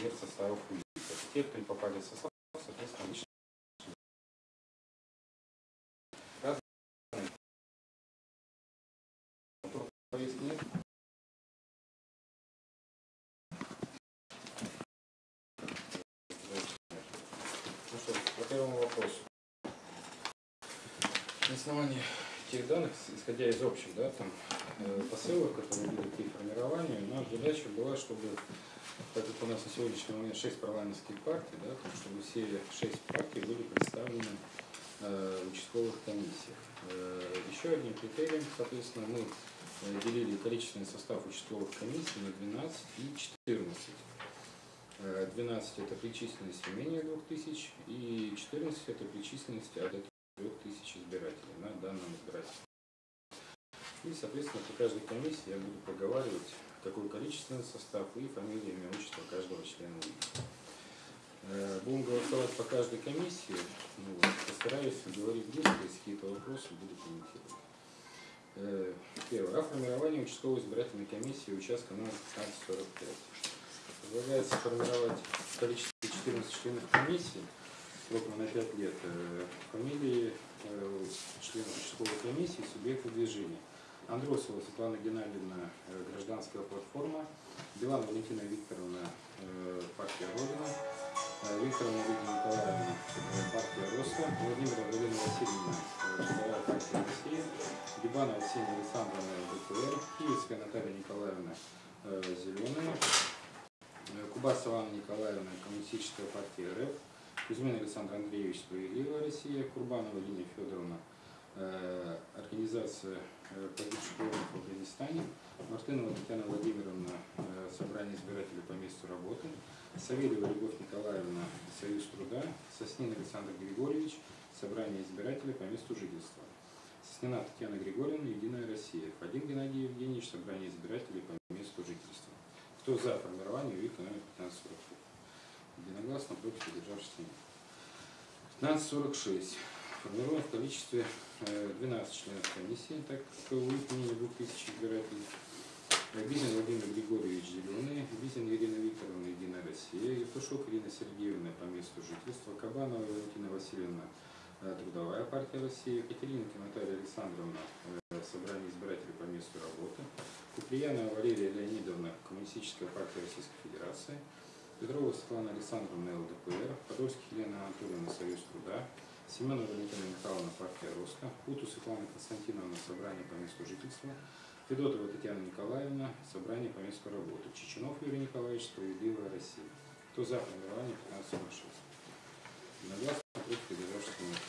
дверь составов УЗИКов. Те, кто не попали в состав, соответственно, лично. Ну по первому вопросу. На основании тех данных, исходя из общих да, там, посылок, которые были при формировании, наша задача была, чтобы, так как у нас на сегодняшний момент 6 парламентских партий, да, чтобы все 6 партий были представлены э, в участковых комиссиях. Э, еще одним критерием, соответственно, мы э, делили количественный состав участковых комиссий на 12 и 14. Э, 12 это при численности менее 2000 и 14 это при численности от 3000 избирателей на данном избирательном. И, соответственно, по каждой комиссии я буду проговаривать, какой количественный состав и фамилия, имя, отчество каждого члена УИК. Э, Будем голосовать по каждой комиссии. Ну, вот, постараюсь говорить быстро, если какие-то вопросы буду комментировать. Э, Первое. О формировании участковой избирательной комиссии участка номер 1545. Предлагается формировать в количестве 14 членов комиссии сроком на 5 лет э, фамилии членов участковой комиссии субъекта движения. Андросова Светлана Геннадьевна, э, гражданская платформа, Билан Валентина Викторовна, э, партия Родина, э, Викторовна Лидия Николаевна, партия Роста, Владимира Галина Васильевна, Трудовая партия России, Гибанова Ксения Александровна, ДПР, Киевская Наталья Николаевна, Зеленая, Кубасова Анна Николаевна, Коммунистическая партия РФ, Кузьмин Александр Андреевич, Справедливая Россия, Курбанова Линия Федоровна, организация э, погибших воинов в Афганистане, Мартынова Татьяна Владимировна, э, собрание избирателей по месту работы, Савельева Любовь Николаевна, Союз труда, Соснин Александр Григорьевич, собрание избирателей по месту жительства. Соснина Татьяна Григорьевна, Единая Россия. Фадин Геннадий Евгеньевич, собрание избирателей по месту жительства. Кто за формирование УИК номер 1545? Единогласно, против, удержавшихся нет. 1546. Формируем в количестве э, 12 членов комиссии, так как менее 2000 избирателей. Бизин Владимир Григорьевич Зеленый, Бизин Ирина Викторовна, Единая Россия, Евтушок Ирина Сергеевна по месту жительства, Кабанова Валентина Васильевна, э, Трудовая партия России, Екатеринка Наталья Александровна, э, Собрание избирателей по месту работы, Куприянова Валерия Леонидовна, Коммунистическая партия Российской Федерации, Петрова Светлана Александровна, ЛДПР, Подольских Елена Анатольевна, Союз труда, Семенова Валентина Михайловна, партия Роста, Путу Светлана Константиновна, Собрание по месту жительства, Федотова Татьяна Николаевна, Собрание по месту работы, Чеченов Юрий Николаевич, Справедливая Россия. Кто за формирование 1546? Единогласно против удержавшихся нет.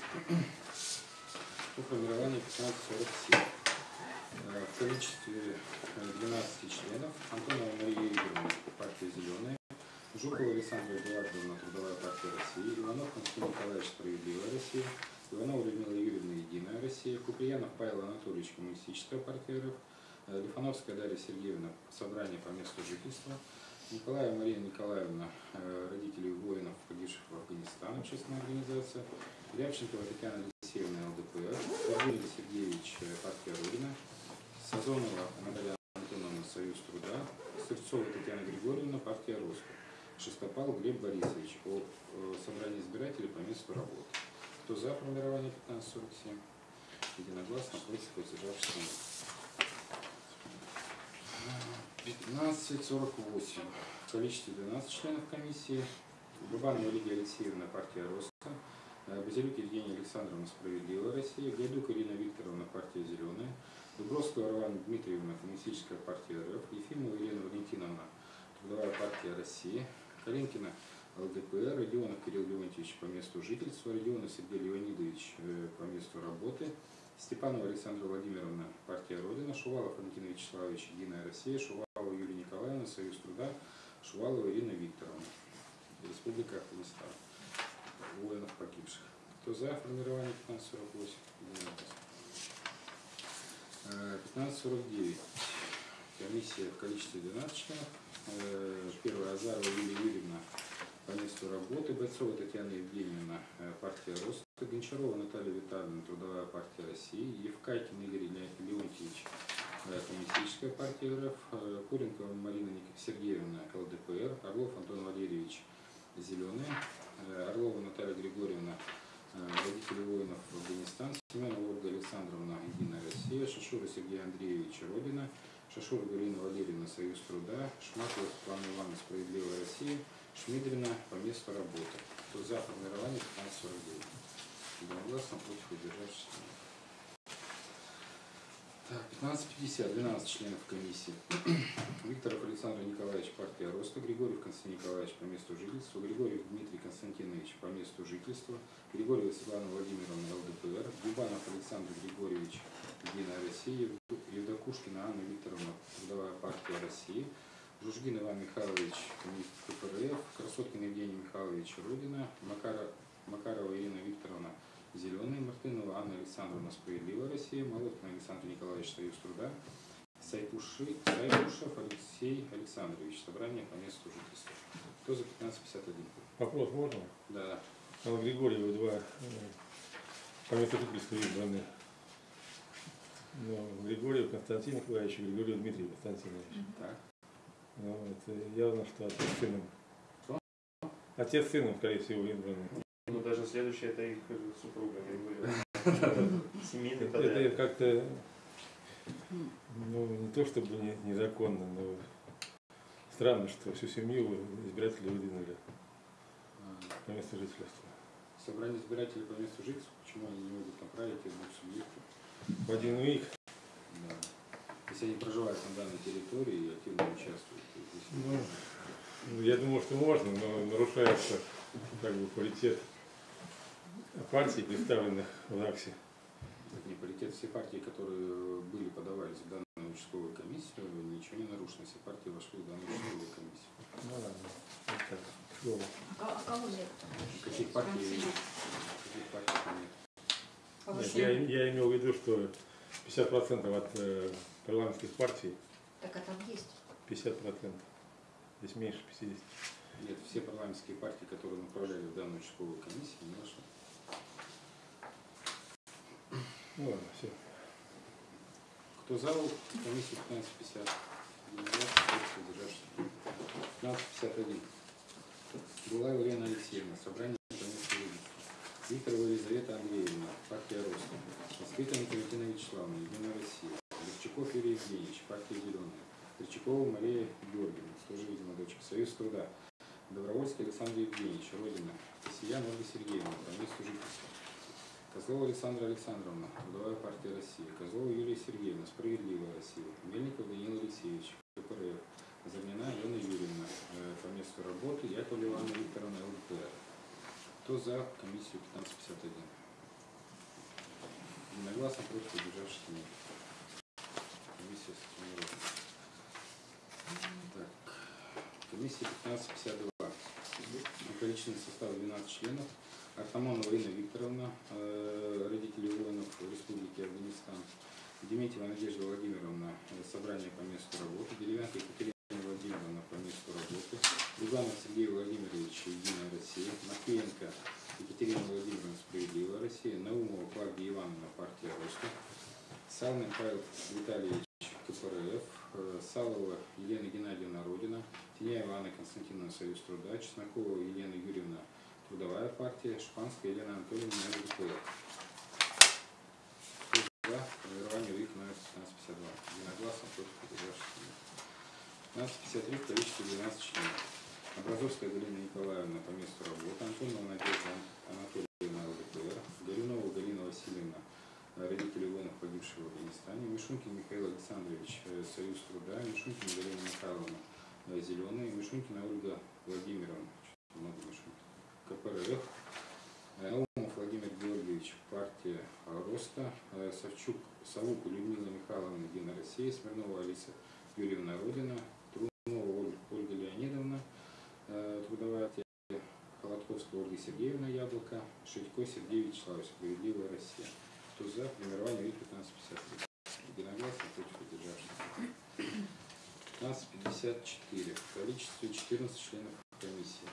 По формированию 1547. Э, В количестве э, 12 членов Антонова Мария Игоревна, партия «Зеленая», Жукова Александра Эдуардовна, Трудовая партия России, Иванов Константин Николаевич, Справедливая Россия, Иванова Людмила Юрьевна, Единая Россия, Куприянов Павел Анатольевич, Коммунистическая партия РФ, э, Лифановская Дарья Сергеевна, Собрание по месту жительства, Николаева Мария Николаевна, э, родители воинов, погибших в Афганистане, общественная организация, Рябченкова Татьяна Алексеевна, ЛДПР, Сергей Сергеевич, э, партия Родина, Сазонова Наталья Антоновна, Союз труда, Сырцова Татьяна Григорьевна, партия Роско, Шестопал Глеб Борисович о э, собрании избирателей по месту работы. Кто за формирование 1547? Единогласно, против, воздержавшихся нет. 1548. В количестве 12 членов комиссии. Губанова Лидия Алексеевна, партия Роста. Э, Базилюк Евгения Александровна, Справедливая Россия. Гайдук Ирина Викторовна, партия Зеленая. Дубровская Равана Дмитриевна, Коммунистическая партия РФ. Ефимова Елена Валентиновна, Трудовая партия России. Калинкина, ЛДПР. Родионов Кирилл Леонтьевич по месту жительства. Родионов Сергей Леонидович э, по месту работы. Степанова Александра Владимировна, партия Родина, Шувалов Валентин Вячеславович, Единая Россия, Шувалова Юлия Николаевна, Союз труда, Шувалова Ирина Викторовна, Республика Афганистан, воинов погибших. Кто за формирование 1548? Единогласно. Э, 1549. Комиссия в количестве 12 членов. Э, первая Азарова Юлия Юрьевна по месту работы Бойцова Татьяна Евгеньевна, э, партия Роста, Гончарова Наталья Витальевна, Трудовая партия России, Евкакин Игорь Леонтьевич, э, Коммунистическая партия РФ, Куренкова Марина Сергеевна, ЛДПР, Орлов Антон Валерьевич, Зеленые, Орлова Наталья Григорьевна, родители воинов в Афганистан, Семенова Ольга Александровна, Единая Россия, Шашура Сергей Андреевич, Родина, Шашур Галина Валерьевна, Союз труда, Шмакова Светлана Ивановна, Справедливая Россия, Шмидрина по месту работы. Кто за формирование 1549? Единогласно против удержавшихся. нет. Так, 1550, 12 членов комиссии. Викторов Александр Николаевич, партия Роста, Григорьев Константин Николаевич по месту жительства, Григорьев Дмитрий Константинович по месту жительства, Григорьева Светлана Владимировна, ЛДПР, Губанов Александр Григорьевич, Единая Россия, Евдокушкина Анна Викторовна, Трудовая партия России, Жужгин Иван Михайлович, коммунист КПРФ, Красоткин Евгений Михайлович, Родина, Макара, Макарова Ирина Викторовна, Зеленый, Мартынова Анна Александровна, Справедливая Россия, Молоткин Александр Николаевич, Союз труда, Сайпуши, Сайпушев Алексей Александрович, собрание по месту жительства. Кто за 1551? Вопрос можно? Да. Алла Григорьева, два э, по месту жительства избраны. Ну, Григорьев Константин Николаевич и Григорьев Дмитрий Константинович. Так. Ну, это явно, что отец сыном. Кто? Отец сыном, скорее всего, избраны. Ну, даже следующая это их супруга, Григорьева. Семейный Это как-то, ну, не то чтобы не- незаконно, но странно, что всю семью избиратели выдвинули по месту жительства. Собрание избирателей по месту жительства, почему они не могут направить их двух субъектов? В один уик, Да. Если они проживают на данной территории и активно участвуют. то есть, ну, ну, я думаю, что можно, но нарушается как бы паритет партий, представленных в ЗАГСе. Это не паритет. Все партии, которые были, подавались в данную участковую комиссию, ничего не нарушено. Все партии вошли в данную участковую комиссию. Ну ладно, вот так. А ко- кого нет? Каких партий, каких партий нет? Нет, я, я имел в виду, что 50% от э, парламентских партий, Так а там есть. 50%. Здесь меньше 50. Нет, все парламентские партии, которые направляли в данную участковую комиссию, не вошли. Ну ладно, все. Кто за комиссию 1550? Единогласно, против, воздержавшихся. 1551. Булаева Елена Алексеевна, собрание. Викторова Елизавета Андреевна, партия Роста. Москвита Николетина Вячеславовна, Единая Россия. Левчаков Юрий Евгеньевич, партия Зеленая. Кричакова Мария Георгиевна, тоже, видимо, дочка. Союз труда. Добровольский Александр Евгеньевич, Родина. Косиян Ольга Сергеевна, месту жительства. Козлова Александра Александровна, Трудовая партия России. Козлова Юлия Сергеевна, Справедливая Россия. Мельников Даниил Алексеевич, КПРФ. Замина Алена Юрьевна, э, по месту работы. Яковлева Анна Викторовна, ЛДПР. Кто за комиссию 1551? Единогласно против удержавшихся нет. Комиссия сформирована. Так. Комиссия 1552. Количественный состав 12 членов. Артамонова Инна Викторовна, э, родители воинов Республики Афганистан. Дементьева Надежда Владимировна, э, собрание по месту работы. Деревянка Екатерина Буганов Сергей Владимирович, Единая Россия. Матвеенко Екатерина Владимировна, Справедливая Россия. Наумова Клавдия Ивановна, партия Роста. Салмин Павел Витальевич, КПРФ. Э, Салова Елена Геннадьевна, Родина. Тиняева Анна Константиновна, Союз труда. Чеснокова Елена Юрьевна, Трудовая партия. Шпанская Елена Анатольевна, ЛДПР. За формирование УИК номер 1552? Единогласно против удержавшихся нет. 1553 в количестве 12 членов. Образовская Галина Николаевна по месту работы. Антонова Надежда Анатольевна, ЛДПР. Горюнова Галина Васильевна, э, родители воинов, погибших в Афганистане. Мишунькин Михаил Александрович, э, Союз труда. Мишунькина Галина Михайловна, э, Зеленые. Мишунькина Ольга Владимировна, много. КПРФ. Э, Наумов Владимир Георгиевич, партия э, Роста. Э, Савчук Савук Людмила Михайловна, Единая Россия. Смирнова Алиса Юрьевна Родина. Трунова Оль- Ольга Леонидовна, э, трудовая партия Холодковская Ольга Сергеевна Яблоко, Шитько Вячеславович, Справедливая Россия. Кто за формирование ВИК 1553? Единогласно против удержавшихся. 1554. В количестве 14 членов комиссии.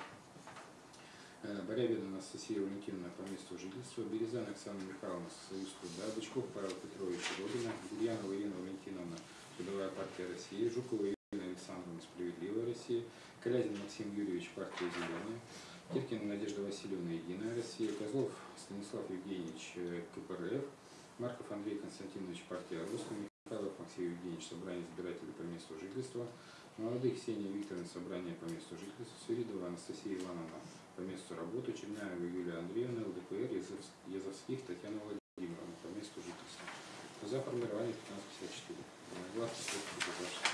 Э, Борябина Анастасия Валентиновна по месту жительства, Березан Оксана Михайловна, Союз труда, Бычков Павел Петрович, Родина, Гурьянова Ирина Валентиновна, Трудовая партия России, Жукова Ирина Александровна, Справедливая Россия, Калязин Максим Юрьевич, партия Зеленая, Киркина Надежда Васильевна, Единая Россия, Козлов Станислав Евгеньевич, э, КПРФ, Марков Андрей Константинович, партия Роста, Михайлов Максим Евгеньевич, собрание избирателей по месту жительства, молодых Ксения Викторовна, собрание по месту жительства, Свиридова Анастасия Ивановна, по месту работы, Черняева Юлия Андреевна, ЛДПР, Язовс- Язовских Татьяна Владимировна, по месту жительства. За формирование 1554. Единогласно, против удержавшихся.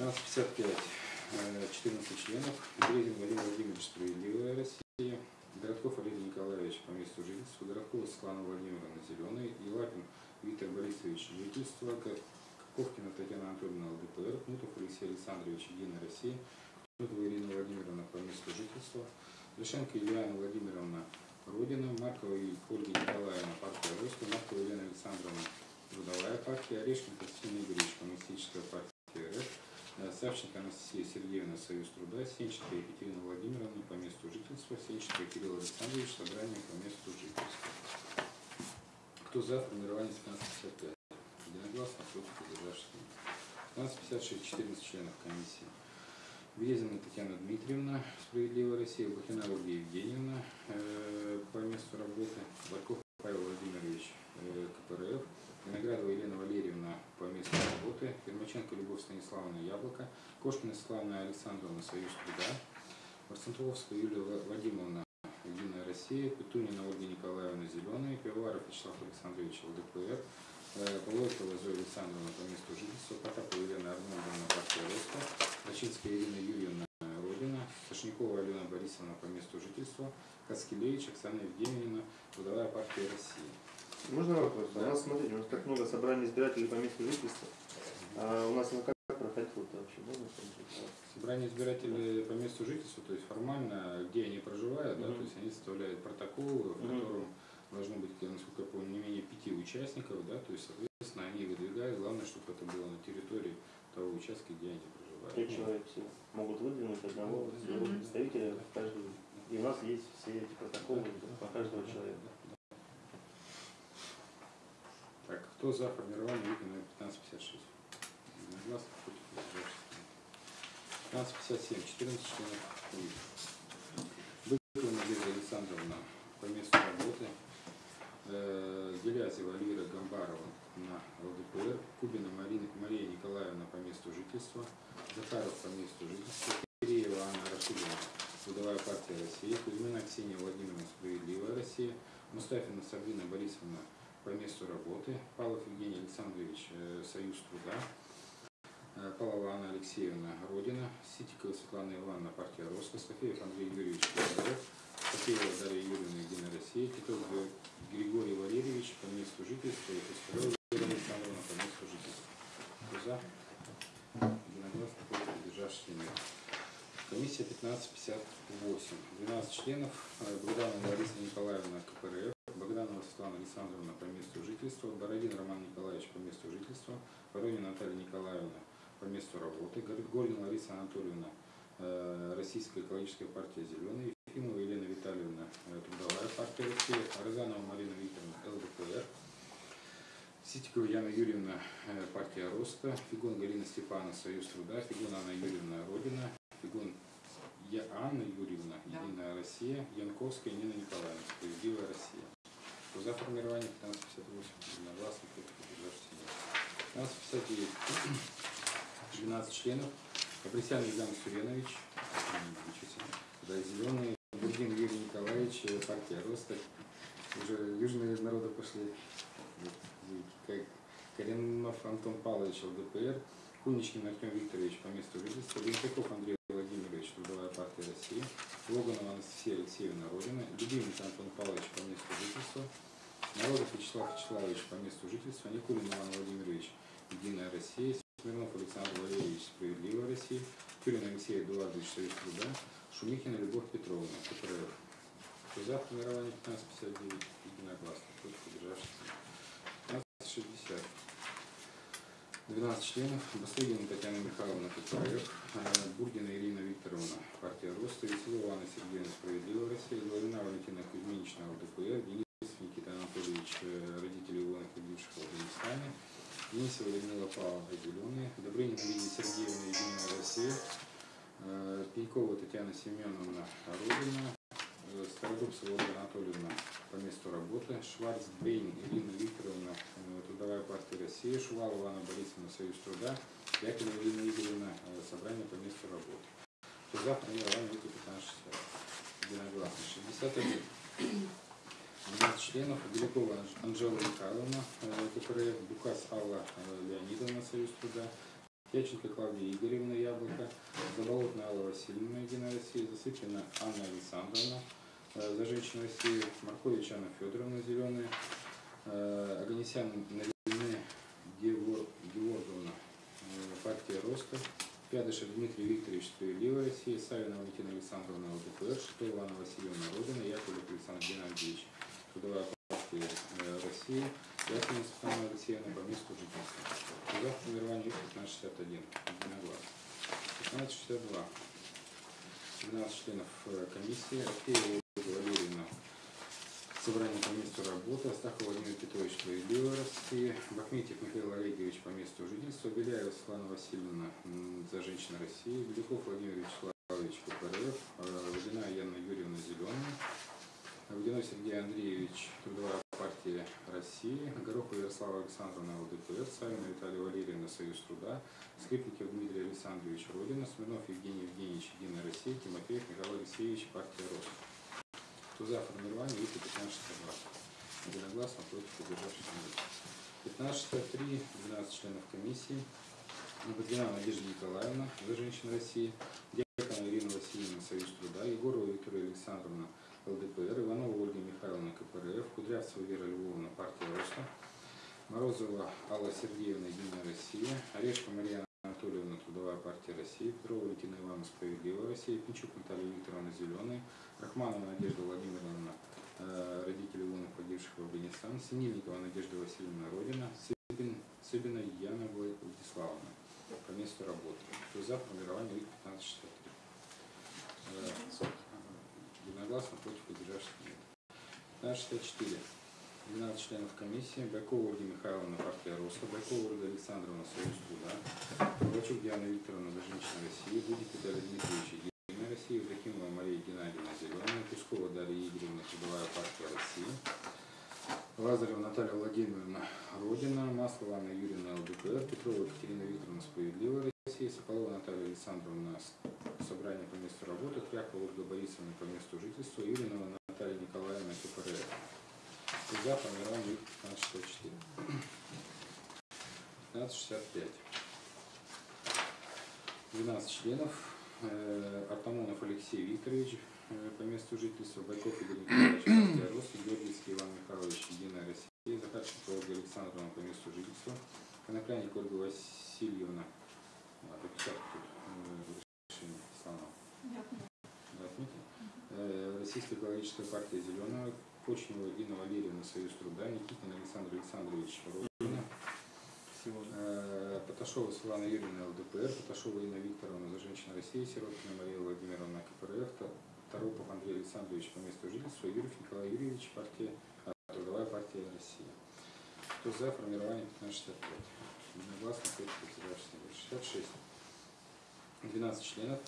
1555. Э, 14 членов. Березин Владимир Владимирович, Справедливая Россия. Городков Олег Николаевич по месту жительства. Городкова Светлана Владимировна, Зеленый. Елапин Виктор Борисович, жительство. Ко- Ковкина Татьяна Анатольевна, ЛДПР. Кнутов Алексей Александрович, Единая Россия. Кнутова Ирина Владимировна по месту жительства. Лишенко Ильяна Владимировна, Родина. Маркова и Ольга Николаевна, партия Роста. Маркова Елена Александровна, Трудовая партия. Орешкин Константин Игоревич, Коммунистическая партия РФ. Э, Савченко Анастасия Сергеевна, Союз труда, Сенченко Екатерина Владимировна по месту жительства, Сенченко Кирилл Александрович, собрание по месту жительства. Кто за формирование 1555? Единогласно, против, удержавшихся. 1556, 14 членов комиссии. Березина Татьяна Дмитриевна, Справедливая Россия, Блохина Ольга Евгеньевна э, по месту работы, Барков Павел Владимирович, э, КПРФ, Виноградова Елена Валерьевна по месту работы, Ермаченко Станиславовна Яблоко, Кошкина Светлана Александровна Союз труда, Марцинковская Юлия Ва- Вадимовна Единая Россия, Петунина Ольга Николаевна Зеленая, Пивоваров Вячеслав Александрович ЛДПР, э, Полойкова Зоя Александровна по месту жительства, Потапова Елена Арнольдовна партия Роста, Рачинская Ирина Юрьевна Родина, Сашникова Алена Борисовна по месту жительства, Кацкелевич Оксана Евгеньевна, Трудовая партия России. Можно вопрос? Да. У нас, смотрите, у нас так много собраний избирателей по месту жительства. А у нас на как проходило это вообще? Можно сказать? Собрание избирателей по месту жительства, то есть формально, где они проживают, да, Мгм. то есть они составляют протокол, в котором должно быть, насколько я помню, не менее пяти участников, да, то есть, соответственно, они выдвигают, главное, чтобы это было на территории того участка, где они проживают. Пять человек всего. Могут выдвинуть одного Мгм. своего представителя в каждый. И у нас есть все эти протоколы по каждого человека. Так, кто за формирование вики номер 1556? Единогласно, против, воздержавшихся. 1557, 14 членов УИК. Быкова Надежда Александровна по месту работы. Э, Гелязева Альвира Гамбарова на ЛДПР. Кубина Марина, Мария Николаевна по месту жительства. Захаров по месту жительства. Киреева Анна Рашидовна, Трудовая партия России. Кузьмина Ксения Владимировна, Справедливая Россия. Мустафина Сабина Борисовна по месту работы. Павлов Евгений Александрович, э, Союз труда. Э, Павлова Анна Алексеевна, Родина. Ситикова Светлана Ивановна, партия Роска. Софеев Андрей Юрьевич, КДР. Софеева Дарья Юрьевна, Единая Россия. Титов Григорий Валерьевич по месту жительства. И Пискарев Елена Александровна по месту жительства. Кто за? Единогласно против державшихся нет. Комиссия 1558. 12 членов. Э, Богданова Лариса Николаевна, КПРФ. Богданова Светлана Александровна по месту жительства. Бородин Роман Николаевич по месту жительства. Воронина Наталья Николаевна по месту работы. Гор- Горин Лариса Анатольевна, э, Российская экологическая партия «Зеленый». Ефимова Елена Витальевна, э, Трудовая партия России. Арзанова Марина Викторовна, ЛДПР. Ситикова Яна Юрьевна, э, партия Роста. Фигун Галина Степана, Союз труда. Фигун Анна Юрьевна, Родина. Фигун Я Анна Юрьевна. Единая Россия. Янковская Нина Николаевна, Справедливая Россия. За формирование 1558, единогласно, против удержавшихся нет. 1559, 12 членов. Апресян Ильдан Суренович, да, Зеленый, Бургин Юрий Николаевич, э, партия Роста. Уже южные народы пошли. Коренов Антон Павлович, ЛДПР. Куничкин Артем Викторович по месту жительства. Бенкаков Андрей Владимирович, Трудовая партия России. Логанова Анастасия Алексеевна, Родина. Любимец Антон Павлович по месту жительства. Народов Вячеслав Вячеславович по месту жительства. Никулин Иван Владимирович, Единая Россия. Смирнов Александр Валерьевич, Справедливая Россия. Тюрин Алексей Эдуардович, Союз труда. Шумихина Любовь Петровна, КПРФ. Кто за формирование 1559, единогласно, против удержавшихся. 1560. 12 членов. Бастыгина Татьяна Михайловна, э, Бурдина Ирина Викторовна, партия Роста. Веселова Анна Сергеевна, Справедливая Россия. Головина Валентина Кузьминична, ЛДПР. Денис Никита Анатольевич, э, родители воинов, погибших в Афганистане. Денисова Людмила Павловна, Зеленые. Добрынина Лидия Сергеевна, Единая Россия. Э, Пенькова Татьяна Семеновна, Родина. Э, Стародубцева Ольга Анатольевна по месту работы, Шварц Бейн Ирина Викторовна, э, Трудовая партия России, Шувалова Анна Борисовна, Союз труда, Якова Ирина Игоревна, собрание по месту работы. То за формирование выйти 1560. Единогласно. 61. 12 членов. Белякова Анж- Анжела Михайловна, э, КПРФ, Букас Алла э, Леонидовна, Союз труда, Яченко Клавдия Игоревна, Яблоко, Заболотная Алла Васильевна, Единая Россия, Засыпина Анна Александровна, э, За женщину России, Маркович Анна Федоровна, Зеленые, Аганесян Нарине Геор- Георгиевна, э, партия Роста, Пядышев Дмитрий Викторович, Справедливая Россия, Савина Валентина Александровна, ЛДПР, Шитова Анна Васильевна, Родина, Яковлев Александр Геннадьевич, Трудовая партия э, России, Яковлев Светлана Алексеевна, по месту жительства. За формирование 1561. Единогласно. 1562. 12 членов э, комиссии. Артеева Ольга Валерьевна. Собрание по месту работы. Астахов Владимир Петрович Справедливая Россия. Бахметьев Михаил Олегович по месту жительства. Беляева Светлана Васильевна за женщин России. Беляков Владимир Вячеславович КПРФ. э, Водяная Яна Юрьевна Зеленая. Водяной Сергей Андреевич, Трудовая партия России, Горохова Ярослава Александровна, ЛДПР, Савина Виталия Валерьевна, Союз труда, Скрипников Дмитрий Александрович, Родина, Смирнов Евгений Евгеньевич, Единая Россия, Тимофеев Михаил Алексеевич, партия Рост. Кто за формирование, видите, 1562. Единогласно против удержавшихся нет. 1563, 12 членов комиссии. Лободина Надежда Николаевна, за женщин России, Дьякона Ирина Васильевна, Союз труда, Егорова Виктория Александровна, ЛДПР, Иванова Ольга Михайловна, КПРФ, Кудрявцева Вера Львовна, партия Роста, Морозова Алла Сергеевна, Единая Россия, Орешко Мария Анатольевна, Трудовая партия России, Петрова Валентина Ивановна, Справедливая Россия, Пинчук Наталья Викторовна, Зеленый, Рахманова Надежда Владимировна, э, родители волны погибших в Афганистане, Синельникова Надежда Васильевна, Родина, Сыбин, Сыбина Яна Владиславовна, по месту работы. Кто за формирование ВИК 1563? Единогласно против удержавшихся нет. 1564. 12 членов комиссии. Байкова Ольга Михайловна, партия Роста. Байкова Ольга Александровна, Союз труда. Ковачук Диана Викторовна, за женщин России. Дудик Виталий Дмитриевич, Единая Россия. Евдокимова Мария Геннадьевна, Зеленая. Кускова Дарья Игоревна, Трудовая партия России. Лазарева Наталья Владимировна, Родина. Маслова Анна Юрьевна, ЛДПР. Петрова Екатерина Викторовна, Справедливая Россия. Соколова Наталья Александровна, собрание по месту работы, Крякова Ольга Борисовна по месту жительства, Юринова Наталья Николаевна, КПРФ. За формирование 1564. 1565. 12 членов. Э, Артамонов Алексей Викторович э, по месту жительства, Байков Игорь Николаевич, партия Рост, Георгиевский Иван Михайлович, Единая Россия, Захарченко Ольга Александровна по месту жительства, Конопляник Ольга Васильевна, Российская экологическая партия Зеленая, Почнева Инна Валерьевна, Союз труда, Никитин Александр Александрович, Родина. Э, Поташова Светлана Юрьевна, ЛДПР, Поташова Инна Викторовна, за женщин России, Сироткина Мария Владимировна, КПРФ, Та- Торопов Андрей Александрович по месту жительства, Юрьев Николай Юрьевич, партия, а, Трудовая партия России. Кто за формирование 1565? Единогласно против удержавшихся нет. 66. 12 членов.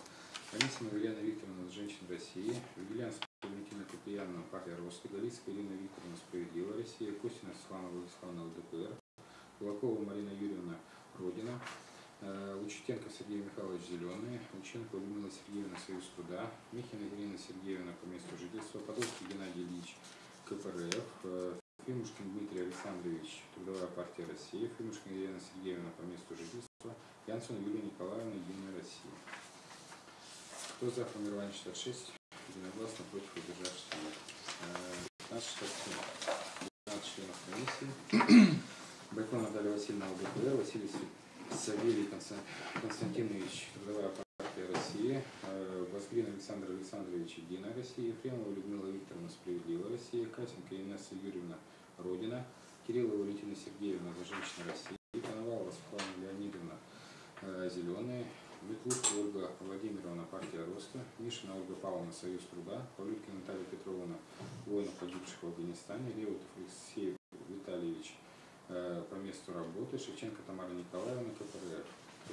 Комиссия Елена Викторовна, женщин России, Вигелянская Валентина Куприяновна, партия Роста, Галицкая Ирина Викторовна, Справедливая Россия, Костина Светлана Владиславовна, ЛДПР, Кулакова Марина Юрьевна, Родина, э, Лучетенко Сергей Михайлович, Зеленые, Лученко Людмила Сергеевна, Союз труда, Михина Ирина Сергеевна, по месту жительства, Подольский Геннадий Ильич, КПРФ, э, Фимушкин Дмитрий Александрович, Трудовая партия России, Фимушкин Елена Сергеевна, по месту жительства, Янсон Юлия Николаевна, Единая Россия. Кто за формирование 66? Единогласно против удержавшихся нет. Э, 1567. 12 членов комиссии. Байкон Наталья Васильевна ЛДПР, Василий Савелий Констан- Константинович, Трудовая партия России, э, Возгрин Александр Александрович, Единая Россия, Ефремова Людмила Викторовна, Справедливая Россия, Касенко Инесса Юрьевна, Родина, Кириллова Валентина Сергеевна, за женщин России, Коновалова Светлана Леонидовна, э, Зеленые, Ветлушка Ольга Владимировна, партия Роста, Мишина Ольга Павловна, Союз труда, Павлюткина Наталья Петровна, воинов погибших в Афганистане, Реутов Алексей Витальевич, э, по месту работы, Шевченко Тамара Николаевна, КПРФ.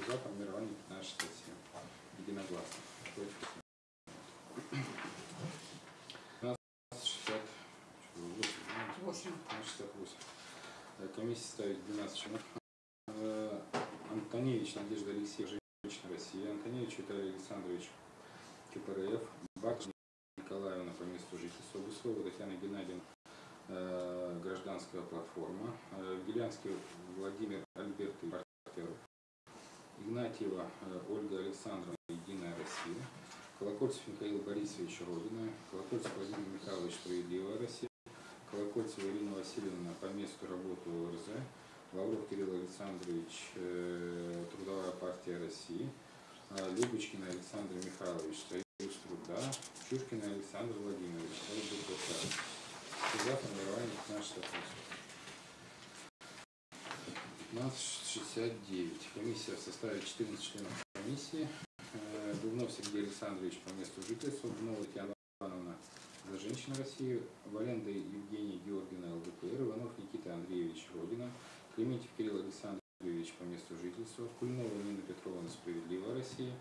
За формирование 1567. Единогласно. Против 68. Комиссия ставит 12 членов. Э, Антоневич Надежда Алексеевна, женщина России. Антоневич Виталий Александрович, КПРФ. Бакш Николаевна по месту жительства. Буслова Татьяна Геннадьевна, э, гражданская платформа. Э, Гелянский Владимир Альбертович, партнер. Игнатьева Ольга Александровна, Россия. Колокольцев Михаил Борисович, Родина. Колокольцев Владимир Михайлович, Справедливая Россия. Колокольцева Ирина Васильевна по месту работы ОРЗ. Лавров Кирилл Александрович, э, Трудовая партия России. А, Любочкин Александр Михайлович, Союз труда. Чуркин Александр Владимирович, ЛБКК. За формирование 1568. 1569. Комиссия в составе 14 членов комиссии. Дубнов Сергей Александрович по месту жительства. Дубнова Татьяна Ивановна за женщин России. Валенда Евгений Георгина ЛДПР. Иванов Никита Андреевич Родина. Клементьев Кирилл Александрович по месту жительства. Кульнова Нина Петровна Справедливая Россия.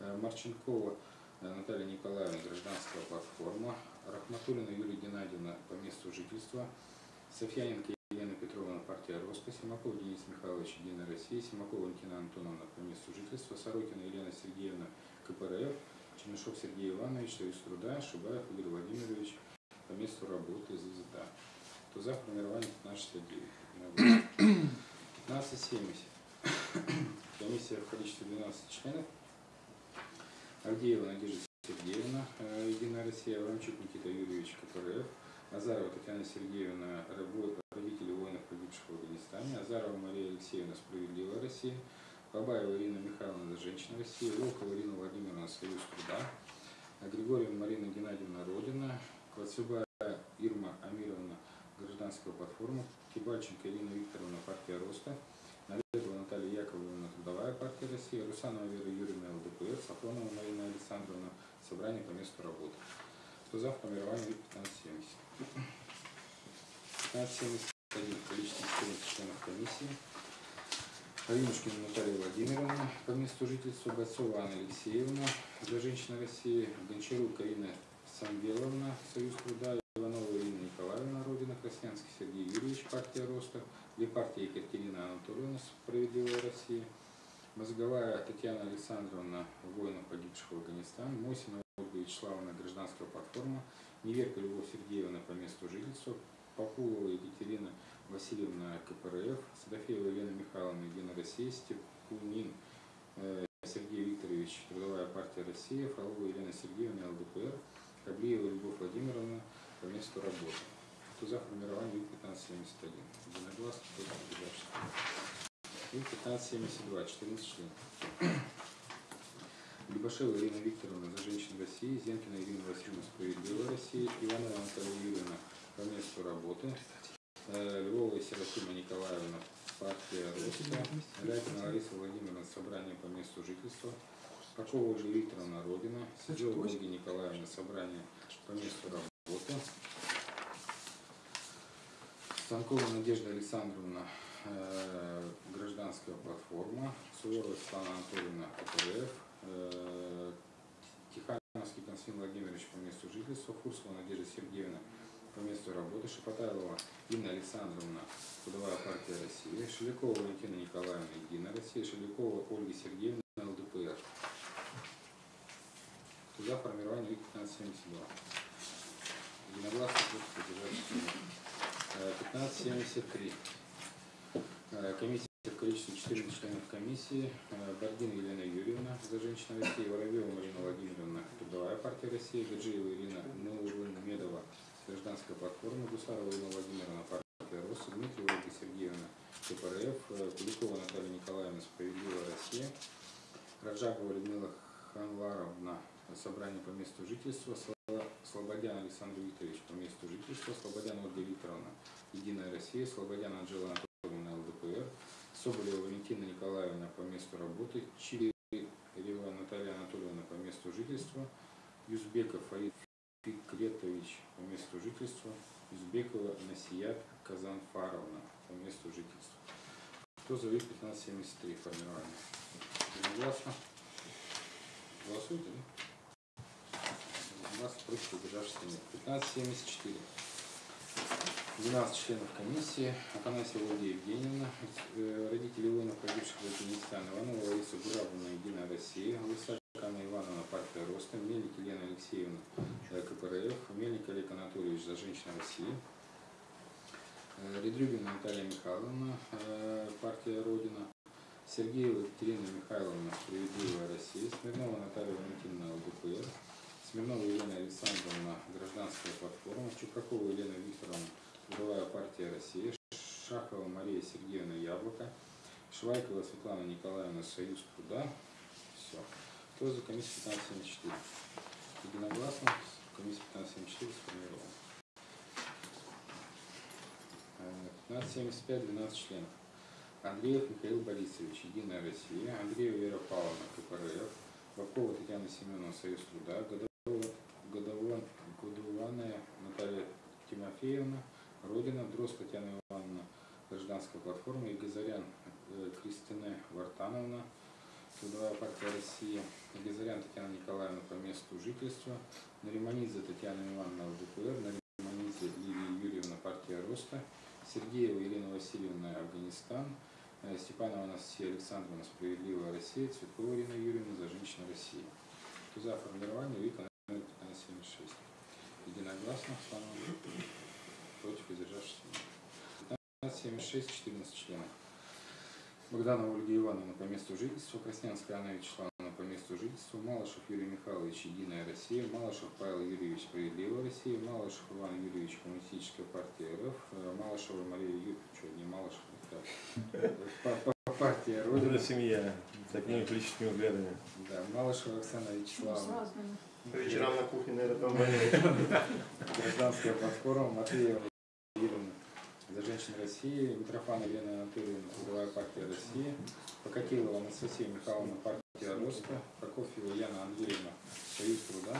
Э, Марченкова э, Наталья Николаевна Гражданская платформа. Рахматуллина Юлия Геннадьевна по месту жительства. Софьяненко Елена Петровна, партия Роско, Симаков Денис Михайлович, Единая Россия, Симакова Валентина Антоновна по месту жительства, Сорокина Елена Сергеевна, КПРФ, Чернышов Сергей Иванович, Союз труда, Шибаев Игорь Владимирович по месту работы ЗЗД. Кто за формирование 1569? 1570. Комиссия в количестве 12 членов. Авдеева Надежда Сергеевна, э, Единая Россия, Аврамчук Никита Юрьевич, КПРФ, Азарова Татьяна Сергеевна, родители воинов, погибших в Афганистане, Азарова Мария Алексеевна, Справедливая Россия, Бабаева Ирина Михайловна, Женщина России, Волкова Ирина Владимировна, Союз труда, Григорьева Марина Геннадьевна, Родина, Клацюбая Ирма Амировна, Гражданская платформа, Кибальченко Ирина Викторовна, партия Роста, Наведова Наталья Яковлевна, Трудовая партия России, Русанова Вера Юрьевна, ЛДПР, Сафронова Марина Александровна, Собрание по месту работы. Кто за формирование 1570? 1571 количество 14 членов комиссии. Алинушкина Наталья Владимировна по месту жительства, Бойцова Анна Алексеевна, для женщин России, Гончарук Карина Самвеловна, Союз труда, Иванова Ирина Николаевна, Родина Краснянский Сергей Юрьевич, партия Роста, для партии Екатерина Анатольевна, Справедливая Россия, Мозговая Татьяна Александровна, воинов погибших в Афганистане, Мосина Ольга Вячеславовна, гражданская платформа, Неверка Любовь Сергеевна по месту жительства, Популова Екатерина Васильевна КПРФ, Садафеева Елена Михайловна, Единая Россия, Степунин э, Сергей Викторович, Трудовая партия России, Фролова Елена Сергеевна, ЛДПР, Каблиева Любовь Владимировна по месту работы. Кто за формирование ЮК-1571? Единогласно, кто воздержался? ЮК-1572, 14 членов. Любашева Ирина Викторовна за женщин России, Зенкина Ирина Васильевна Справедливая Россия, Иванова Наталья Юрьевна по месту работы, Э, Львова Серафима Николаевна, партия Роста, Рябина Лариса Владимировна, собрание по месту жительства, Покова Ольга Викторовна, Родина, Сидела Ольга Николаевна, собрание по месту работы, Станкова Надежда Александровна, э, гражданская платформа, Суворова Светлана Анатольевна, КПРФ, э, Тихановский Константин Владимирович по месту жительства, Фурсова Надежда Сергеевна по месту работы, Шапотайлова Инна Александровна, Трудовая партия России, Шелякова Валентина Николаевна, Единая Россия, Шелякова Ольга Сергеевна, ЛДПР. Туда формирование ВИК 1572. Единогласно против поддержать 1573. Э, Комиссия в количестве 14 членов комиссии. Э, Бардина Елена Юрьевна за женщин России, Воробьева Марина Владимировна, Трудовая партия России, Гаджиева Ирина Медова, Гражданская платформа, Гусарова Ирина Владимировна, партия РОС, Дмитриева Ольга Сергеевна, КПРФ, э, Куликова Наталья Николаевна, Справедливая Россия, Раджабова Людмила Ханваровна, собрание по месту жительства, Сло- Слободян Александр Викторович по месту жительства, Слободян Ольга Викторовна, Единая Россия, Слободян Анжела Анатольевна, ЛДПР, Соболева Валентина Николаевна по месту работы, Чирева Наталья Анатольевна по месту жительства, Юзбеков Фаид Фикретович по месту жительства, Юзбекова Насият Казанфаровна по месту жительства. Кто за ВИК 1573 формирование? Единогласно? Голосуйте, да? Единогласно против удержавшихся нет. 1574. 12 членов комиссии. Афанасьева Ольга Евгеньевна, э, родители воинов, погибших в Афганистане. Иванова Лариса Гуравовна, Единая Россия. Лысак Анна Ивановна, партия Роста. Мельник Елена Алексеевна, КПРФ. Мельник Олег Анатольевич, за женщин России. Э, Редрюбина Наталья Михайловна, э, партия Родина. Сергеева Екатерина Михайловна, Справедливая Россия. Смирнова Наталья Валентиновна, ЛДПР. Смирнова Елена Александровна, Гражданская платформа. Чупракова Елена Викторовна, Трудовая партия Россия. Шахова Мария Сергеевна, Яблоко. Швайкова Светлана Николаевна, Союз труда. Все. Кто за комиссию 1574? Единогласно. Комиссия 1574 сформирована. Э, 1575, 12 членов. Андреев Михаил Борисович, Единая Россия, Андреева Вера Павловна, КПРФ, Бакова Татьяна Семеновна, Союз труда, Годова, Годова, Годованная Наталья Тимофеевна, Родина, Дрозд Татьяна Ивановна, Гражданская платформа, Игазарян э, Кристина Вартановна, Трудовая партия России, Игазарян Татьяна Николаевна по месту жительства, Нариманидзе Татьяна Ивановна, ЛДПР, Нариманидзе Лилия Юрьевна, партия Роста, Сергеева Елена Васильевна, Афганистан, э, Степанова Анастасия Александровна, Справедливая Россия, Цветкова Ирина Юрьевна, За женщин России. Кто за формирование номер 1576? Единогласно, Слава против издержавшихся. 1576, 14 членов. Богданова Ольга Ивановна по месту жительства, Краснянская Анна Вячеславовна по месту жительства, Малышев Юрий Михайлович, Единая Россия, Малышев Павел Юрьевич, Справедливая Россия, Малышев Иван Юрьевич, Коммунистическая партия РФ, э, Малышева Мария Юрьевич, что, не Малышев, это, па- па- партия Вот Родина, это семья. С такими политическими взглядами. да, Малышева Оксана Ну, Вячеславовна, вечерам на кухне, наверное, там Гражданская платформа, Матвеева женщин России, Митрофанова Елена Анатольевна, Трудовая партия России, Покатилова Анастасия Михайловна, партия Роста, Прокофьева Яна Андреевна, Союз труда,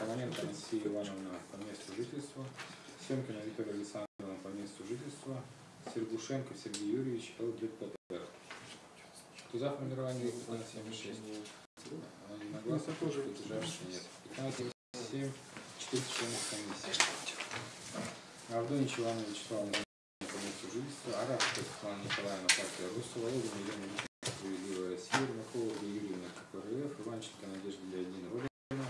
Романенко Анастасия Ивановна по месту жительства, Семкина Виктория Александровна по месту жительства, Сергушенко Сергей Юрьевич, ЛДПР. Кто за формирование 1576? Одногласно тоже воздержавшихся нет. 1577, 4 членов комиссии. Авдонич Ивановна Вячеславовна жительства, Арабская Светлана Николаевна, партия Руса, Володина Елена Справедливая Россия, Ермакова Юрьевна, КПРФ, Иванченко Надежда Леонидовна, Родина,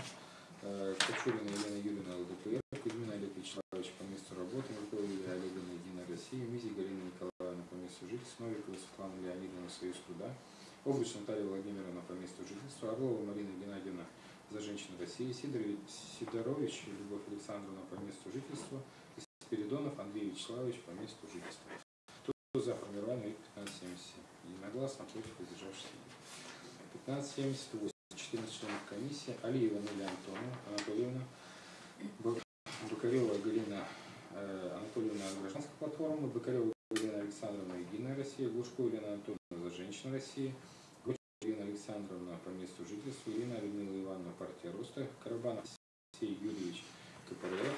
э, Кочурина Елена Юрьевна, ЛДПР, Кузьмин Олег Вячеславович по месту работы, Миркова Юлия Олеговна, Единая Россия, Мизи Галина Николаевна по месту жительства, Новикова Светлана Леонидовна, Союз труда, Обруч Наталья Владимировна по месту жительства, Орлова Марина Геннадьевна за женщин России, Сидорович, Любовь Александровна по месту жительства, Спиридонов Андрей Вячеславович по месту жительства. Кто за формирование 1577? Единогласно против воздержавшихся. нет. 1578. 14 членов комиссии. Алиева Неля Антоновна, Анатольевна, Бак- Бакарева Галина э, Анатольевна Гражданская платформа, Бакарева Галина Александровна Единая Россия, Глушко Елена Анатольевна за женщин России, Ирина Александровна по месту жительства, Ирина Людмила Ивановна, партия Роста, Карабанов Алексей Юрьевич, КПРФ,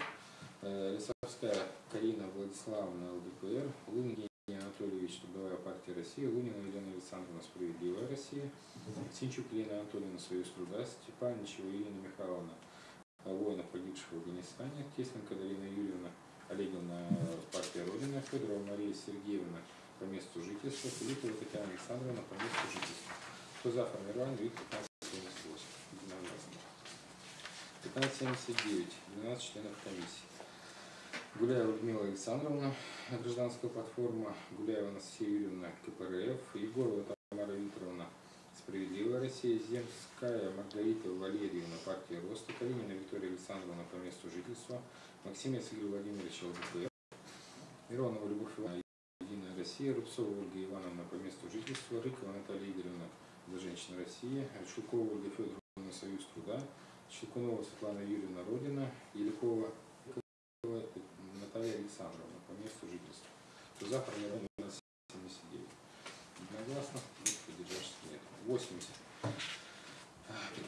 э, Лисовская Карина Владиславовна, ЛДПР, Лунин Евгений Анатольевич, Трудовая партия России, Лунина Елена Александровна, Справедливая Россия, Синчук Елена Анатольевна, Союз труда, Степаничева Ирина Михайловна, воинов, погибших в Афганистане, Тесленко Дарина Юрьевна, Олеговна, партия Родина, Федорова Мария Сергеевна, по месту жительства, Филиппова Татьяна Александровна, по месту жительства. Кто за формирование ВИК 1578? Единогласно. 1579. 12 членов комиссии. Гуляева Людмила Александровна, гражданская платформа, Гуляева Анастасия Юрьевна, КПРФ, Егорова Тамара Викторовна, Справедливая Россия, Земская Маргарита Валерьевна, партия Роста, Калинина Виктория Александровна по месту жительства, Максимец Игорь Владимирович ЛДПР, Миронова Любовь Ивановна, Единая Россия, Рубцова Ольга Ивановна по месту жительства, Рыкова Наталья Игоревна за женщин России, Шелкова Ольга Федоровна Союз труда, Щелкунова Светлана Юрьевна Родина, Еликова Наталья Александровна по месту жительства. Кто за нас 79. Единогласно, против поддержавшихся нет. 80.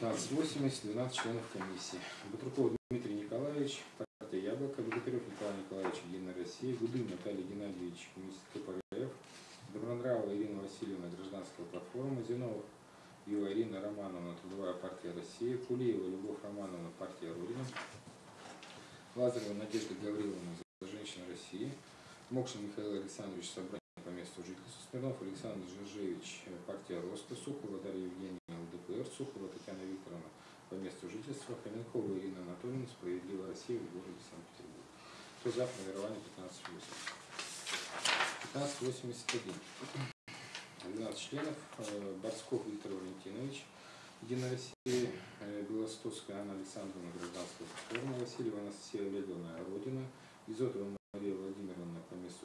1580, 12 членов комиссии. Батруков Дмитрий Николаевич, партия Яблоко, Богатырев Николай Николаевич, Единая Россия, Гудын Наталья Геннадьевич, коммунист КПРФ, Добронравова Ирина Васильевна, Гражданская платформа, Зинова Юлия Ирина Романовна, Трудовая партия России, Кулиева Любовь Романовна, партия Родина, Лазарева Надежда Гавриловна, за женщин России, Мокшин Михаил Александрович, собрание по месту жительства. Смирнов Александр Жиржевич, э, партия Роста. Сухова Дарья Евгения, ЛДПР. Сухова Татьяна Викторовна, по месту жительства. Хоменкова Ирина Анатольевна, Справедливая Россия в городе Санкт-Петербург. Кто за формирование 1580? 1581. 12 членов. Э, Борсков Виктор Валентинович, Единая Россия, э, Белостоцкая Анна Александровна, гражданская форма, Васильева Анастасия Олеговна, Родина, Изотова Мария Владимировна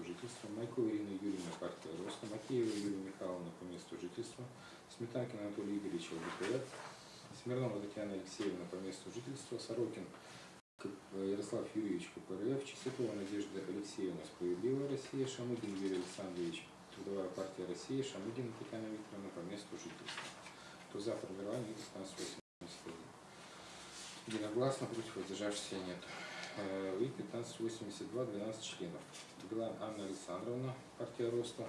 месту жительства, Майкова Ирина Юрьевна, партия Роста, Макеева Юлия Михайловна по месту жительства, Сметанкин Анатолий Игоревич, ЛДПР, Смирнова Татьяна Алексеевна по месту жительства, Сорокин Ярослав Юрьевич КПРФ, Чистякова Надежда Алексеевна, Справедливая Россия, Шамыгин Юрий Александрович, Трудовая партия России, Шамыгина Татьяна Викторовна по месту жительства. Кто за формирование 1581? Единогласно, против воздержавшихся нет. Э, И 1582, 12 членов. Билан Анна Александровна, партия Роста,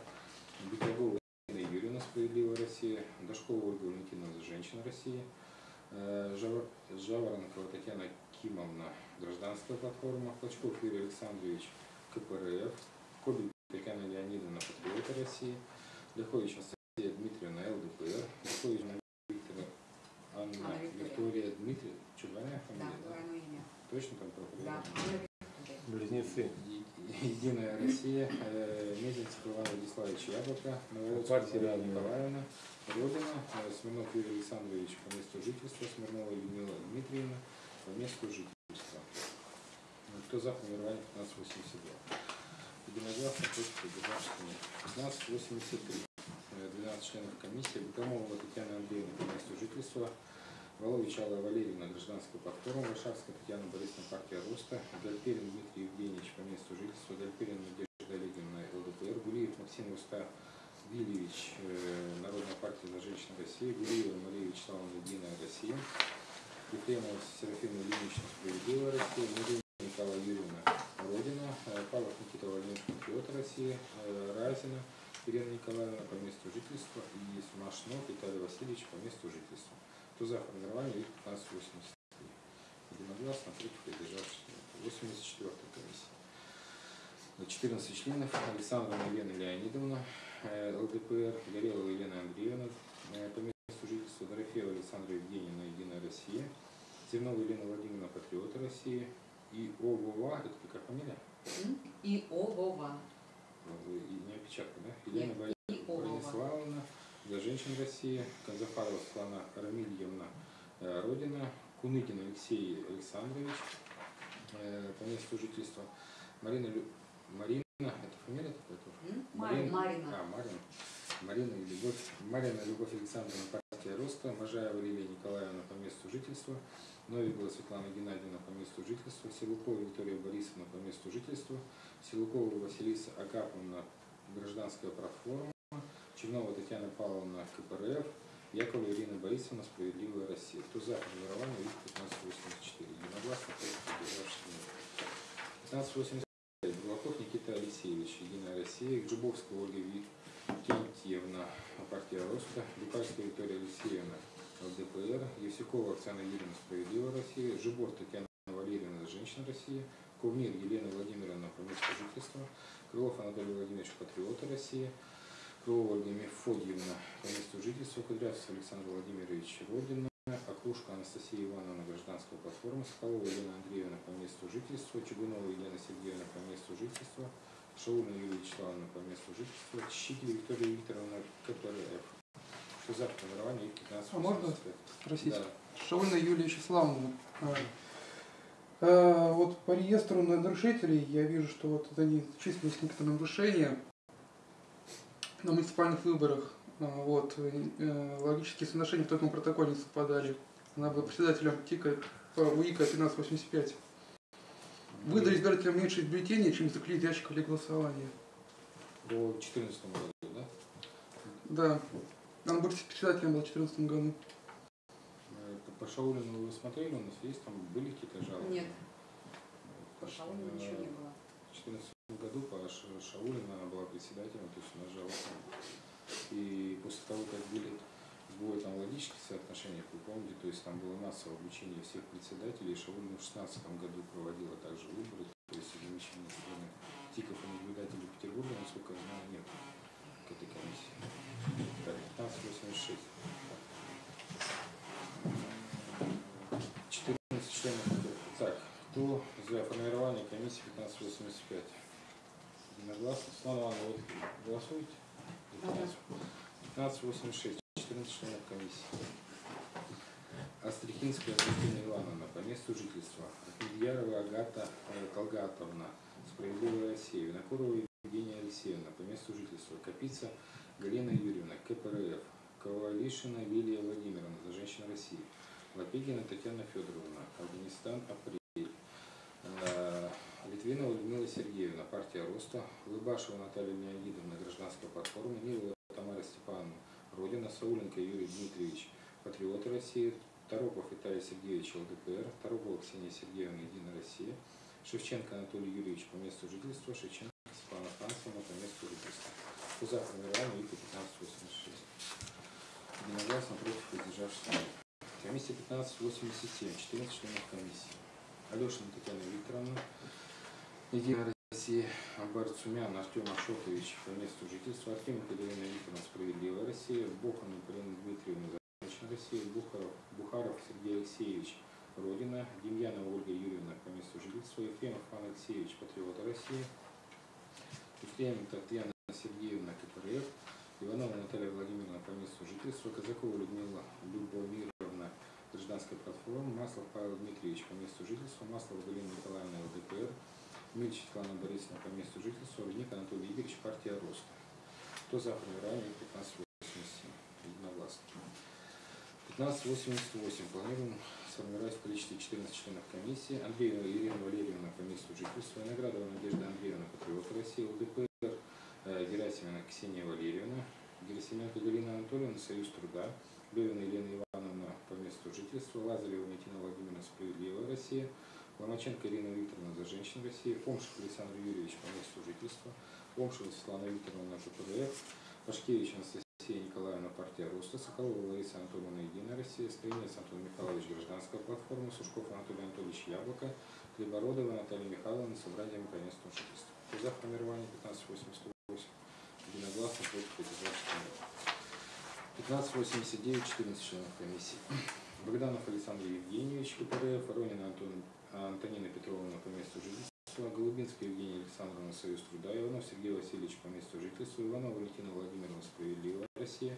Беглогова Ирина Юрьевна, Справедливая Россия, Дашкова Ольга Валентиновна, Женщина России, Э, Жаворонкова Татьяна Кимовна, Гражданская платформа, Клочков Юрий Александрович, КПРФ, Кобель Татьяна Леонидовна, Патриоты России, Лихович Анастасия Дмитриевна, ЛДПР, Лихович Мария Викторовна, Анна Анна Виктория. Виктория Дмитриевна, что, двойная Да, фамилия? да? двойное имя. Точно там проходит? Да. Близнецы. Единая Россия, э, Мезенцев Иван Владиславович Яблоко, Мария разные. Николаевна, Родина, э, Смирнов Юрий Александрович по месту жительства, Смирнова Людмила Дмитриевна по месту жительства. Ну, Кто за формирование 1582? Единогласно против воздержавшихся нет. 1583. Э, 12 членов комиссии. Богомолова Татьяна Андреевна по месту жительства, Волович Алла Валерьевна, гражданская платформа, Варшавская Татьяна Борисовна, партия Роста, Гальперин Дмитрий Евгеньевич по месту жительства, Гальперин Надежда Олеговна, ЛДПР, Гулиев Максим Уставильевич, э, Народная партия за женщин России, Гулиева Мария Вячеславовна, Единая Россия, Ефремова Серафима Ильинична, Справедливая Россия, Мирина Николая Юрьевна, Родина, э, Павлов Никита Владимирович, Патриот России, э, Разина, Ирина Николаевна по месту жительства и Смашнов Виталий Васильевич по месту жительства. Кто за формирование ИК 1583? Единогласно, против воздержавшихся нет. 84 комиссия. На 14 членов Александровна Елена Леонидовна, э, ЛДПР, Горелова Елена Андреевна, э, по месту жительства Дорофеева Александра Евгеньевна, Единая Россия, Зернова Елена Владимировна, Патриоты России, и ОВОВА, это какая фамилия? И Овова. Э, и Не опечатка, да? Елена Нет, для женщин России, Казафарова Светлана Рамильевна, э, Родина, Куныгин Алексей Александрович, э, по месту жительства, Марина, Лю- Марина, это фамилия такая тоже? Марина. Марина. А, Марина. Марина и Любовь. Марина Любовь Александровна, партия Роста, Можаева Лилия Николаевна по месту жительства, Новикова Светлана Геннадьевна по месту жительства, Силукова Виктория Борисовна по месту жительства, Силукова Василиса Агаповна, гражданская платформа, Чернова Татьяна Павловна, КПРФ, Якова Ирина Борисовна, Справедливая Россия. Кто за формирование ИК 1584? Единогласно, против воздержавшихся нет. 1585. Бурлаков Никита Алексеевич, Единая Россия, Гжибовская Ольга Викентьевна, партия Роста, Дукальская Виктория Алексеевна, ЛДПР, Евсюкова Оксана Юрьевна, Справедливая Россия, Жибор Татьяна Валерьевна, Женщина России, Кувнир Елена Владимировна, по месту жительства, Крылов Анатолий Владимирович, Патриоты России, Ольга Мефодьевна, по месту жительства, Кудрявцев Александр Владимирович, Родина, Окружка Анастасия Ивановна, гражданская платформа, Соколова Елена Андреевна, по месту жительства, Чугунова Елена Сергеевна, по месту жительства, Шаулина Юлия Вячеславовна, по месту жительства, Щикель Виктория Викторовна, КПРФ. Что за формирование ИК 15 А можно спросить? Да. Шаульна Юлия Вячеславовна. а, а, Вот по реестру нарушителей я вижу, что вот это они числились некоторые нарушения на муниципальных выборах. А, Вот, э, логические соотношения в таком протоколе не совпадали. Она была председателем ТИКа по УИКа 1585. Выдали избирателям меньше бюллетеней, чем заклеили ящиков для голосования. По 2014 году, да? Да. Она был председателем был в 2014 году. По Шаулину вы смотрели, у нас есть там были какие-то жалобы? Нет, По по Шаулину ничего не было. В 2014 году по Ша- Шаулину она была председателем, то есть нас жалобы. И после того, как были сбои там логических соотношениях, вы помните, то есть там было массовое обучение всех председателей, Шаулина в 2016 году проводила также выборы, то есть страны. ТИКов и наблюдателей Петербурга, насколько я знаю, нет к этой комиссии. Так, 1586. 14 членов. Так, кто за формирование комиссии 1585? Единогласно. Голосуете? За 15? 1586. 14 членов комиссии. Астрихинская Кристина Ивановна по месту жительства. Ахмедьярова Агата э, Талгатовна. Справедливая Россия. Винокурова Евгения Алексеевна по месту жительства. Капица Галина Юрьевна. КПРФ. Ковалишина Лилия Владимировна. За женщин России. Лапегина Татьяна Федоровна. Афганистан. Апрель. Литвинова Людмила Сергеевна. Партия Роста. Лыбашева Наталья Леонидовна. Гражданская платформа. Нилова Тамара Степановна. Родина. Сауленко Юрий Дмитриевич. Патриоты России. Торопов Виталий Сергеевич ЛДПР, Торопова Ксения Сергеевна Единая Россия, Шевченко Анатолий Юрьевич по месту жительства, Шевченко Светлана Францевна по месту жительства. Кто за формирование ИК 1586? Единогласно против воздержавшихся. Комиссия 1587, 14 членов комиссии. Алешина Татьяна Викторовна, Единая Россия, Амбар Цумян, Артем Ашотович по месту жительства, Артеменко Елена Викторовна, Справедливая Россия, Бохан Полина Дмитриевна, Женщина России, Бухаров, Бухаров Сергей Алексеевич, Родина, Демьянова Ольга Юрьевна по месту жительства, Ефремов Иван Алексеевич, Патриоты России, Ефремова Татьяна Сергеевна, КПРФ, Иванова Наталья Владимировна по месту жительства, Казакова Людмила Любомировна, Гражданская платформа, Маслов Павел Дмитриевич по месту жительства, Маслов Галина Николаевна, ЛДПР, Мильч Светлана Борисовна по месту жительства, Рудник Анатолий Игоревич, партия Рост. Кто за формирование 1587? Единогласно. 1588. Планируем сформировать в количестве 14 членов комиссии. Андреева Ирина Валерьевна по месту жительства. Виноградова Надежда Андреевна, Патриот России, ЛДПР. Э, Герасимовна Ксения Валерьевна. Герасименко Галина Анатольевна, Союз труда. Левина Елена Ивановна по месту жительства. Лазарева Валентина Владимировна, Справедливая Россия. Ломаченко Ирина Викторовна за женщин России. Помшев Александр Юрьевич по месту жительства. Помшева Светлана Викторовна, КПРФ. Пашкевич Анастасия Николаевна, партия Роста, Соколова Лариса Анатольевна, Единая Россия, Строинец Антон Михайлович, Гражданская платформа, Сушков Анатолий Анатольевич, Яблоко, Хлебородова Наталья Михайловна, Собрание по месту жительства. За формирование 1588? Единогласно против поддержавших 1589, 14 членов комиссии. Богданов Александр Евгеньевич, КПРФ, Воронина Антон, Антонина Петровна по месту жительства, Голубинская Евгения Александровна, Союз труда, Иванов Сергей Васильевич по месту жительства, Иванова Валентина Владимировна, Справедливая Россия,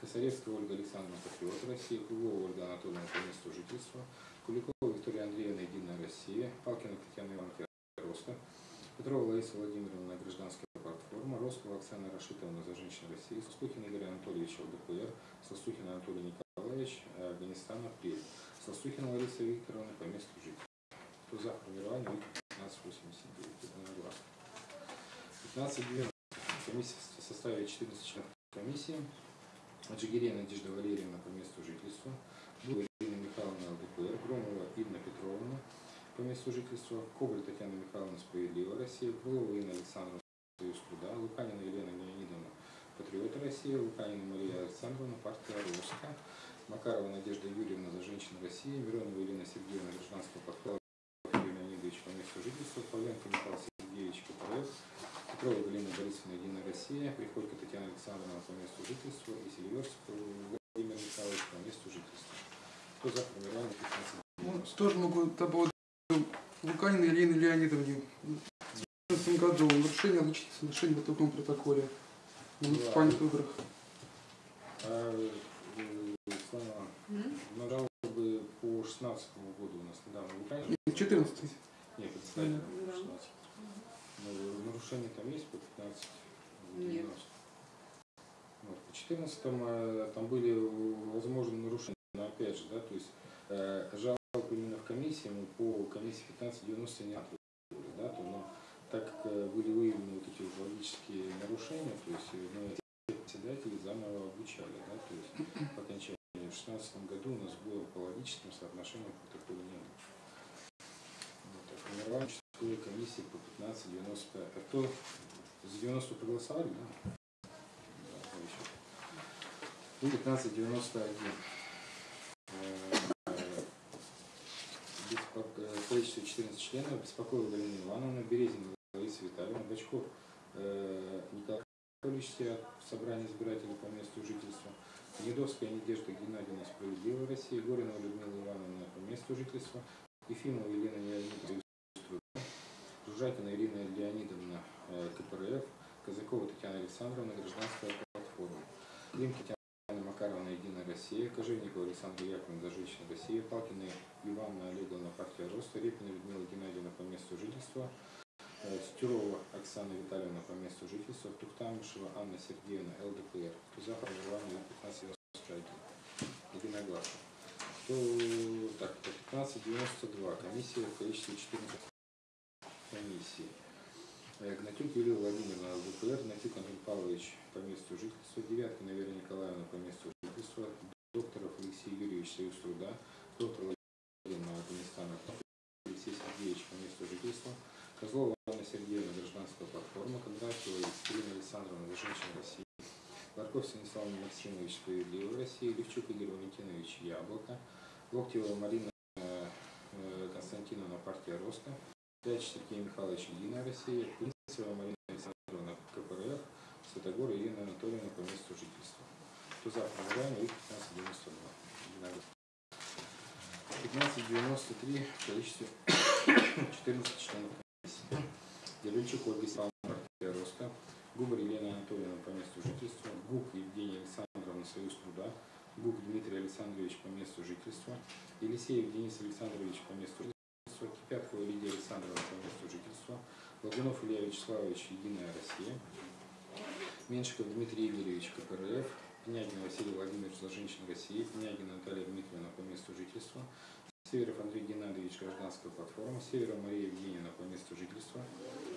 Косаревская Ольга Александровна, Патриот России, Круглова Ольга Анатольевна по месту жительства, Куликова Виктория Андреевна, Единая Россия, Палкина Татьяна Ивановна, Роста, Петрова Лариса Владимировна, Гражданская платформа, Роскова Оксана Рашитовна, За женщин России, Состухин Игорь Анатольевич, ЛДПР, Состухин Анатолий Николаевич, Афганистан, Апрель, Состухин Лариса Викторовна по месту жительства. Кто за формирование ИК 1589? Единогласно. 1590. Комиссия в составе 14 членов комиссии. Аджигирия Надежда Валерьевна по месту жительства. Ирина Михайловна ЛДПР. Громова Инна Петровна по месту жительства. Кобрь Татьяна Михайловна Справедливая Россия. Крылова Инна Александровна Союз труда. Луканина Елена Леонидовна Патриоты России. Луканина Мария Александровна Партия Роска. Макарова Надежда Юрьевна за женщин России. Миронова Елена Сергеевна Гражданская подхват Юрий Жительства. Павленко Михаил Сергеевич КПРФ. Петрова Галина Борисовна Единая Россия. Приходько Татьяна Александровна по месту жительства. И Селиверск Владимир Михайлович по месту жительства. Кто за формирование 15 Ну, тоже могу добавить Луканина Елены Леонидовне. В 2014 году нарушение отличить соглашение в таком протоколе на муниципальных выборах. А, э, М? на жалобы по 16 году у нас недавно в Украине. 14 Нет, представитель Да. 16. Ну, нарушения там есть по 15? Нет. 90. Вот, по 14 э, там были э, возможны нарушения, но опять же, да, то есть э, жалоб именно в комиссии, мы по комиссии 1590 не ответили, да, то, но так как э, были выявлены вот эти логические нарушения, то есть мы председателей заново обучали, да, то есть по окончании в 2016 году у нас было по логическим соотношениям протокола не было. Формирование участковой комиссии по 1595. А кто за 90 проголосовали, да? И 1591. Э, беспок- э, В количестве 14 членов Беспокоева Галина Ивановна, Березина Лариса Витальевна, Бачков э, Николай Сиат в собрании избирателей по месту жительства, Недовская Надежда Геннадьевна Справедливая Россия, Горинова Людмила Ивановна по месту жительства, Ефимова Елена Леонидовна Жужакина Ирина Леонидовна э, КПРФ, Казакова Татьяна Александровна Гражданская платформа, Клим Татьяна Макаровна Единая Россия, Кожевникова Александра Яковлевна за женщин Россия, Палкина Ивановна Олеговна партия Роста, Репина Людмила Геннадьевна по месту жительства, э, Стюрова Оксана Витальевна по месту жительства, Тухтамышева Анна Сергеевна ЛДПР, Туза проживание 1591. Единогласно. Так, по 1592. Комиссия в количестве 14 комиссии. Э, Гнатюк Юлия Владимировна ЛДПР, Гнатюк Андрей Павлович по месту жительства, Девяткина Вера Николаевна по месту жительства, Докторов Алексей Юрьевич Союз труда, доктор Владимировна Афганистана, Алексей Сергеевич по месту жительства, Козлова Анна Сергеевна Гражданская платформа, Кондратьева Екатерина Александровна за женщин России, Ларков Станислав Максимович Справедливая Россия, Левчук Игорь Валентинович Яблоко, Локтева Марина э, э, Константиновна партия Роста, Пяч Сергей Михайлович Единая Россия, Принцева Марина Александровна КПРФ, Святогор Ирина Анатольевна по месту жительства. Кто за формирование их 1592. Единогласно. 1593 в количестве 14 членов комиссии. Делючик Ольга Степановна партия Роста, Губар Елена Анатольевна по месту жительства, Гук Евгения Александровна Союз труда, Гук Дмитрий Александрович по месту жительства, Елисеев Денис Александрович по месту жительства, Кипяткова Лидия Александровна по месту жительства, Лагунов Илья Вячеславович Единая Россия, Меньшиков Дмитрий Игоревич КПРФ, Пенягин Василий Владимирович за женщин России, Пенягина Наталья Дмитриевна по месту жительства, Северов Андрей Геннадьевич Гражданская платформа, Северов Мария Евгеньевна по месту жительства,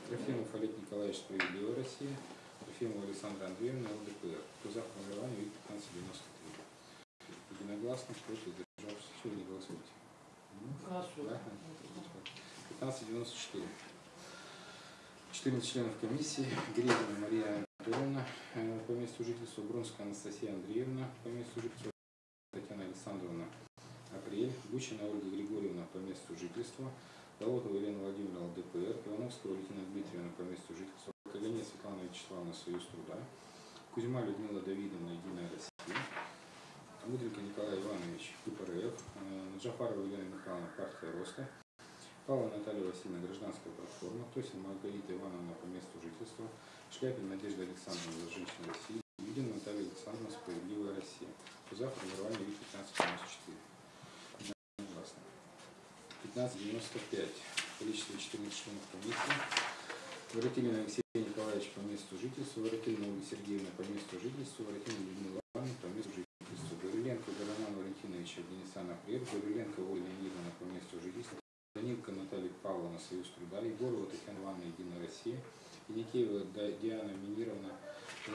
Трофимов Олег Николаевич Справедливая Россия, Трофимова Александра Андреевна ЛДПР. Кто за формирование ВИК 1593. Единогласно, против, державшись, не голосуйте. Да? 1594. 14 членов комиссии. Грезина Мария Анатольевна э, по месту жительства. Бронская Анастасия Андреевна по месту жительства. Татьяна Александровна Апрель. Гучина Ольга Григорьевна по месту жительства. Долотова Елена Владимировна ЛДПР. Ивановская Валентина Дмитриевна по месту жительства. Калине Светлана Вячеславовна Союз труда. Кузьма Людмила Давидовна Единая Россия. Мудренко Николай Иванович КПРФ. э, Джафарова Елена Михайловна партия Роста. Павла Наталья Васильевна, гражданская платформа, Тосин Маргарита Ивановна по месту жительства, Шляпин Надежда Александровна за женщин России, Юдин Наталья Александровна Справедливая Россия. За формирование ВИК 1594. Согласно. 1595. Количество 14 членов комиссии. Воротилин Алексей Николаевич по месту жительства, Воротилина Ольга Сергеевна по месту жительства, Воротилина Людмила Ивановна по месту жительства, Гавриленко Роман Валентинович Афганистан Апрель, Гавриленко Ольга Леонидовна по месту жительства, Данилко Наталья Павловна, Союз труда, Егорова Татьяна Ивановна, Единая Россия, Яникеева Да- Диана Минировна,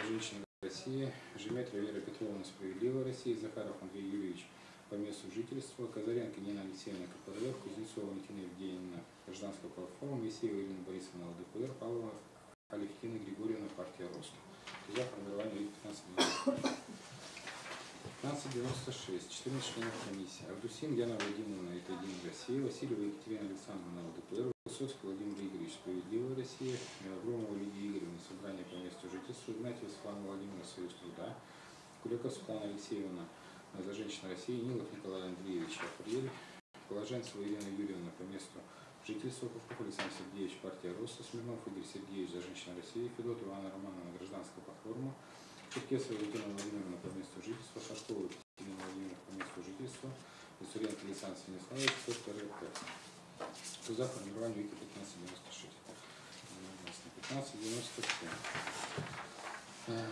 Женщина Россия, Жеметра Вера Петровна, Справедливая Россия, Захаров Андрей Юрьевич по месту жительства, Казаренко Нина Алексеевна КПРФ, Кузнецова Валентина Евгеньевна, Гражданская платформа, Есеева Ирина Борисовна, ЛДПР, Павлова Алевтина Григорьевна, партия Роста. За формирование 15 1596. 14 членов комиссии. Авдусин Яна Владимировна, это Единая Россия. Васильева Екатерина Александровна, ЛДПР. Высоцкий Владимир Игоревич, Справедливая Россия. Громова Лидия Игоревна, Собрание по месту жительства. Игнатьев Светлана Владимировна, Союз труда. Куликов Светлана Алексеевна, за женщин России. Нилов Николай Андреевич, Апрель. Положенцева Ирина Юрьевна, по месту жительства. Попов Александр Сергеевич, партия Роста. Смирнов Игорь Сергеевич, за женщин России. Федотова Анна Романовна, гражданская платформа. Черкесова Валентина Владимировна по месту жительства, Шашкова Екатерина Владимировна по месту жительства, Виссаренко Александр Станиславович, КПРФ. Кто за формирование ВИКи 1596? Единогласно. 1597. Э,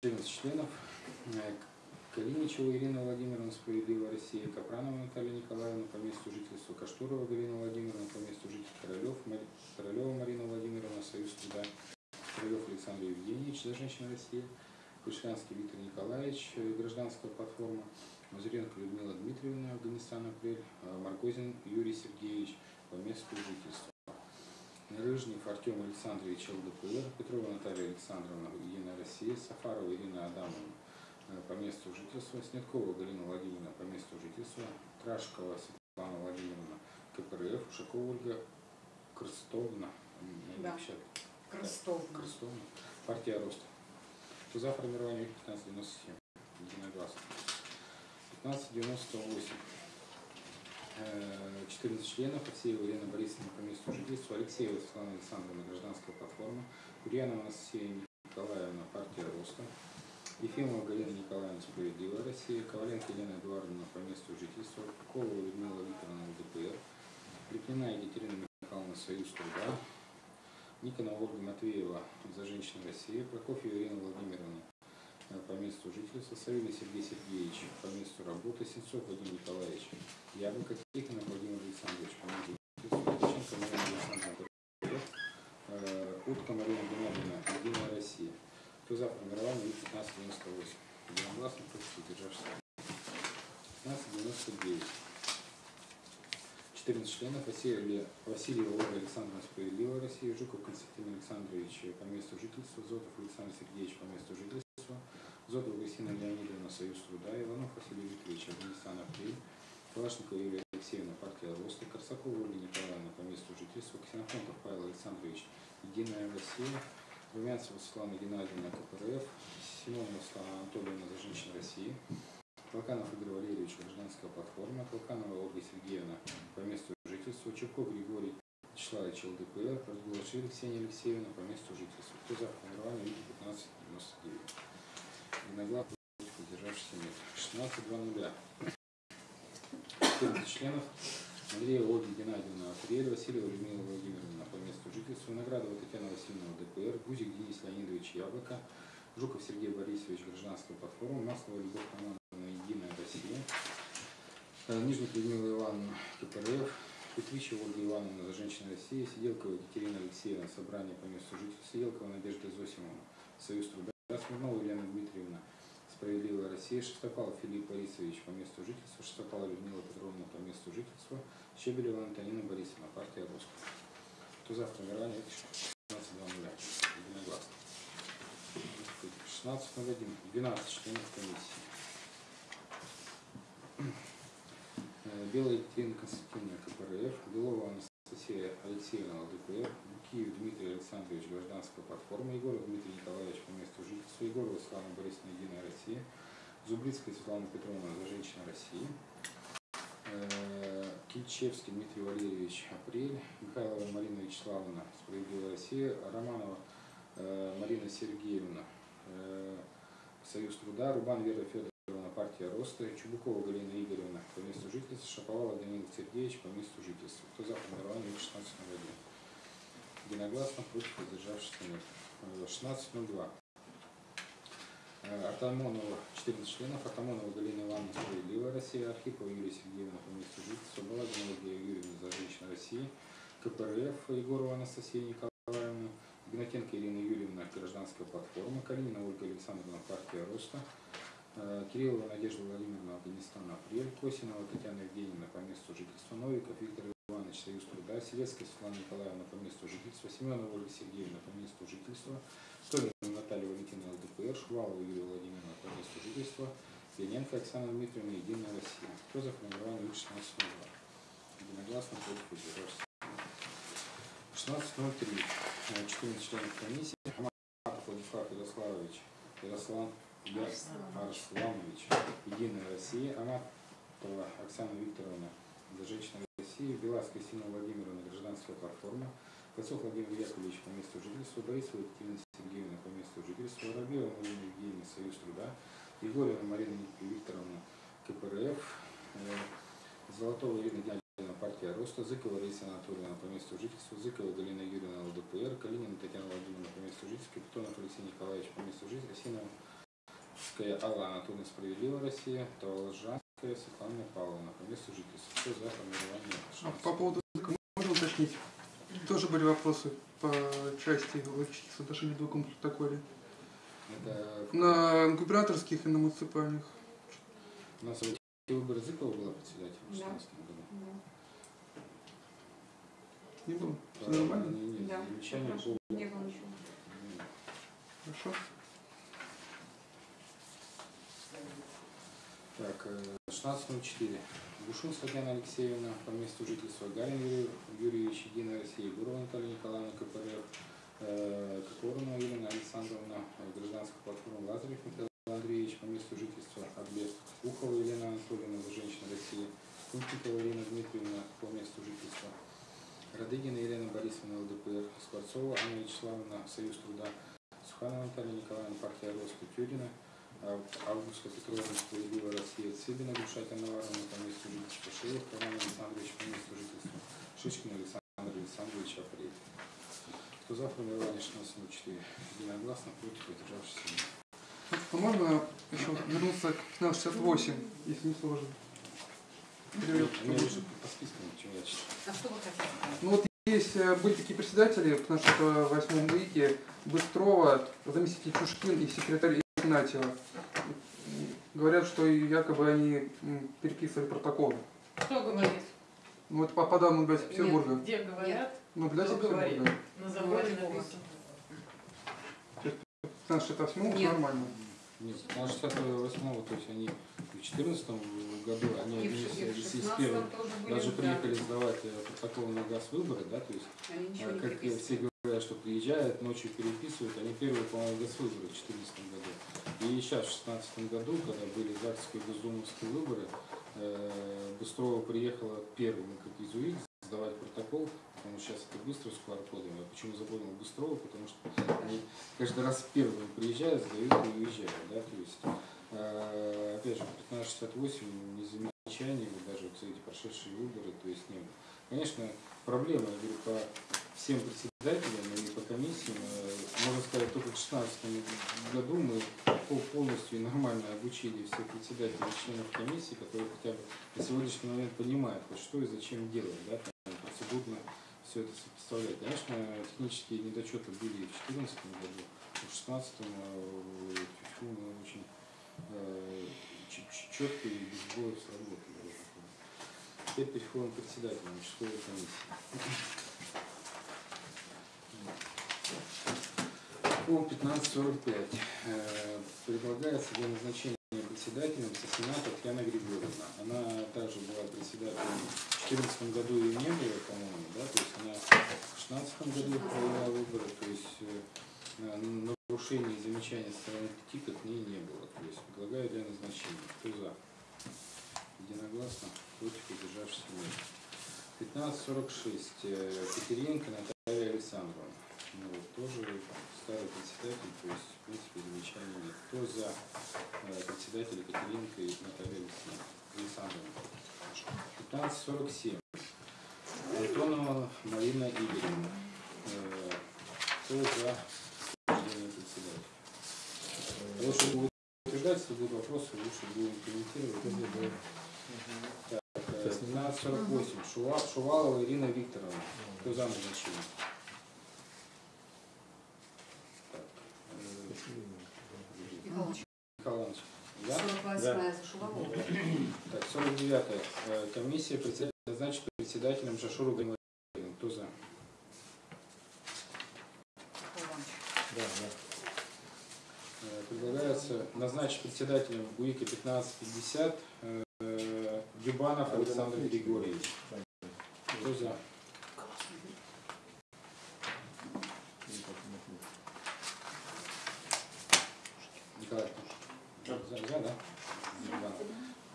14 членов. Э, Калиничева Ирина Владимировна, Справедливая Россия, Капранова Наталья Николаевна по месту жительства, Каштурова Галина Владимировна по месту жительства, Королев, Мари- Королева Марина Владимировна, Союз труда, Королев Александр Евгеньевич, за женщин России, Кушанский Виктор Николаевич, э, гражданская платформа, Мазуренко Людмила Дмитриевна, Афганистан, апрель, э, Маргозин Юрий Сергеевич по месту жительства. Рыжнев Артем Александрович ЛДПР, Петрова Наталья Александровна, Единая Россия, Сафарова Ирина Адамовна э, по месту жительства, Снеткова Галина Владимировна по месту жительства, Трашкова Светлана Владимировна, КПРФ, Ушакова Ольга Крстовна, Да. Крестовна. Крестовна. Партия Роста. За формирование 1597? Единогласно. 1598. Э, 14 членов. Алексеева Елена Борисовна по месту жительства. Алексеева Светлана Александровна, гражданская платформа. Курьянова Анастасия Николаевна, партия Роста. Ефимова Галина Николаевна, Справедливая Россия. Коваленко Елена Эдуардовна по месту жительства. Кулова Людмила Викторовна, ЛДПР. Крепнина Екатерина Михайловна, Союз труда. Никонова Ольга Матвеева за женщин России, Прокофьева Ирина Владимировна э, по месту жительства, Савелий Сергей Сергеевич по месту работы, Сенцов Владимир Николаевич, Яблоко Тихонов Владимир Александрович по месту жительства, Марина Александровна, э, Утка Марина Геннадьевна, Единая Россия. Кто за формирование 1598? Единогласно, против удержавшихся. 1599. 14 членов Василий, Васильева Ольга Александровна Справедливая Россия, Жуков Константин Александрович по месту жительства, Зотов Александр Сергеевич по месту жительства, Зотова Кристина Леонидовна Союз труда, Иванов Василий Викторович Афганистан Апрель, Калашникова Юлия Алексеевна партия Роста, Корсакова Ольга Николаевна по месту жительства, Ксенофонтов Павел Александрович Единая Россия, Румянцева Светлана Геннадьевна КПРФ, Симонова Светлана Анатольевна за женщин России, Толканов Игорь Валерьевич, гражданская платформа, Толканова Ольга Сергеевна по месту жительства, Чурков Григорий Вячеславович ЛДПР, Разглаши Ксения Алексеевна по месту жительства. Кто за формирование Вики 1599? Единогласно против удержавшихся нет. 16 2 нуля. 14 членов. Андреева Ольга Геннадьевна Апрель, Васильева Людмила Владимировна по месту жительства, Наградова Татьяна Васильевна ЛДПР, Гузик Денис Леонидович Яблоко, Жуков Сергей Борисович, гражданская платформа, Маслова Любовь Романовна, Нижник Людмила Ивановна, КПРФ, Петричева Ольга Ивановна, за женщин России, Сиделкова Екатерина Алексеевна, собрание по месту жительства, Сиделкова Надежда Зосимовна, Союз труда, Смирнова Елена Дмитриевна, Справедливая Россия, Шестопалов Филипп Борисович по месту жительства, Шестопалова Людмила Петровна по месту жительства, Щебелева Антонина Борисовна, партия Роста. Кто за формирование 16 2 Единогласно. 16.01. 12 членов комиссии. Э, Белая Екатерина Константиновна КПРФ, Белова Анастасия Алексеевна ЛДПР, Букиев Дмитрий Александрович Гражданская платформа, Егоров Дмитрий Николаевич по месту жительства, Егорова Светлана Борисовна Единая Россия, Зубрицкая Светлана Петровна за женщин России, Э, Кильчевский Дмитрий Валерьевич Апрель, Михайлова Марина Вячеславовна Справедливая Россия, Романова э, Марина Сергеевна Союз труда, Рубан Вера Федоровна Роста, Чубукова Галина Игоревна. По месту жительства, Шаповалов Данил Сергеевич по месту жительства. Кто за формирование 16 Единогласно против воздержавшихся нет. Э, 16.02. Э, Артамонова 14 членов, Артамонова Галина Ивановна Справедливая Россия, Архипова Юлия Сергеевна по месту жительства, Балагина Ольга Юрьевна за женщин России, КПРФ Егорова Анастасия Николаевна, Игнатенко Ирина Юрьевна, гражданская платформа, Калинина Ольга Александровна, партия Роста, э, Кириллова Надежда Владимировна, Афганистан, Апрель, Косинова Татьяна Евгеньевна по месту жительства, Новиков Виктор Иванович, Союз труда, Селецкая Светлана Николаевна по месту жительства, Семенова Ольга Сергеевна по месту жительства, Столина Наталья Валентина ЛДПР, Шувалова Юлия Владимировна по месту жительства, Пененко Оксана Дмитриевна, Единая Россия. Кто за формирование 16.02? Единогласно против удержавшихся. 16.03. Э, 14 членов комиссии. Хаматов Владислав Ярославович, Ярослав Арсланович, Единая Россия, Аматова Оксана Викторовна, за женщины России, Белас Кристина Владимировна, гражданская платформа, Косов Владимир Яковлевич по месту жительства, Борисова Екатерина Сергеевна по месту жительства, Воробьева Марина Евгеньевна, Союз труда, Егорова Марина Викторовна, КПРФ, э, Золотова Ирина Геннадьевна, партия Роста, Зыкова Раиса Анатольевна по месту жительства, Зыкова Галина Юрьевна, ЛДПР, Калинина Татьяна Владимировна по месту жительства, Капитонов Алексей Николаевич по месту жительства, Синовская Алла Анатольевна, Справедливая Россия, Таволжанская Светлана Павловна по месту жительства. Кто за формирование А по поводу языка можно уточнить? Тоже были вопросы по части логических соотношений в другом протоколе. Это На губернаторских и на муниципальных. у нас выборы Зыкова была председателем в Да. 2016 году. Не было? Все нормально? не- не- Да, замечания по- Не было ничего. Хорошо. Так, э, 16.04. Ушинская Татьяна Алексеевна по месту жительства, Гарин Юрий Юрьевич, Единая Россия, Гурова Наталья Николаевна, КПРФ, э, Елена Александровна, э, гражданская платформа Лазарев Михаил Андреевич по месту жительства, Адлес, Ухова Елена Анатольевна, женщина России, Кунтикова Ирина Дмитриевна по месту жительства, Радыгина Елена Борисовна, ЛДПР, Скворцова Анна Вячеславовна, Союз труда, Суханова Наталья Николаевна, партия Роста, Тюрина, Августа Петровна, Справедливая Россия, Цыбина, Гушатя Наваровна, по месту жительства, Шеев, Роман Александрович, по месту жительства, Шишкин Александр Александрович, Апрель. Кто за формирование 16.04? Единогласно, против. А можно еще вернуться к 1568, если не сложно? Или- Они уже по спискам, чем я читаю. А что вы хотите сказать? Ну вот есть э, были такие председатели в нашем э, восьмом ВИКе, Быстрова, заместитель Чушкин и секретарь Игнатьева. Говорят, что якобы они переписывали протоколы. Кто говорит? Ну это по, по данным для Петербурга. Где говорят? Ну? Петербурга. На заборе Говорит написано. 1568 Нет. нормально. Нет, что 68 то есть они в 2014 году, они И с- с 16 первым тоже были, даже да. приехали сдавать э, протокол на газ выборы, да, то есть не как все говорят, что приезжают, ночью переписывают, они первые, по-моему, госвыборы в 2014 году. И сейчас, в 2016 году, когда были ЗАГСские и Госдумовские выборы, э, Быстрова приехала первым как изуит сдавать протокол, потому что сейчас это быстро с QR-кодом. Я почему запомнил Быстрова, потому что они каждый раз первыми приезжают, сдают и уезжают. Да? То есть, э, опять же, 1568 не замечаний, даже вот эти прошедшие выборы, то есть не было. Конечно, проблема, я говорю, по всем председателям и по комиссиям, э, можно сказать, только в 2016 году мы пол- полностью и нормально обучили всех председателей и членов комиссии, которые хотя бы на сегодняшний момент понимают, вот что и зачем делать, да, процедурно все это сопоставлять. Конечно, технические недочеты были и в 2014 году, в 2016 э, мы очень э, четко и без боя сработали. Теперь переходим к председателю участковой комиссии. По 15.45 э, предлагается для назначения председателем Сосина Татьяна Григорьевна. Она также была председателем в 2014 году ее не было, по-моему, да, то есть она в 2016 году провела выборы, то есть э, на- нарушений и замечаний со стороны ТИКа к ней не было. То есть предлагаю для назначения. Кто за? Единогласно, против, удержавшись нет. 15.46. э, Катериненко Наталья Александровна. Вот, тоже старый председатель, то есть, в принципе, замечаний нет. Кто за э, председателя Катериненко и Наталья Александровна? 15.47. Антонова Марина Игоревна. Э, Кто за председателя? Лучше будет утверждать, если будут вопросы, лучше будем комментировать. Так, э, 1548. Шува- Шувалова Ирина Викторовна. Кто за назначение? Так, э, Михайлович, Михаил Иванович, да? 48-я за Шувалову. Так, 49 Комиссия председателя назначит председателем Шашуру Гамарина. Кто за? Михаил Иванович. Да, да. Э, Предлагается назначить председателем УИКа 1550 э, Дюбанов Александр Григорьевич. Кто за?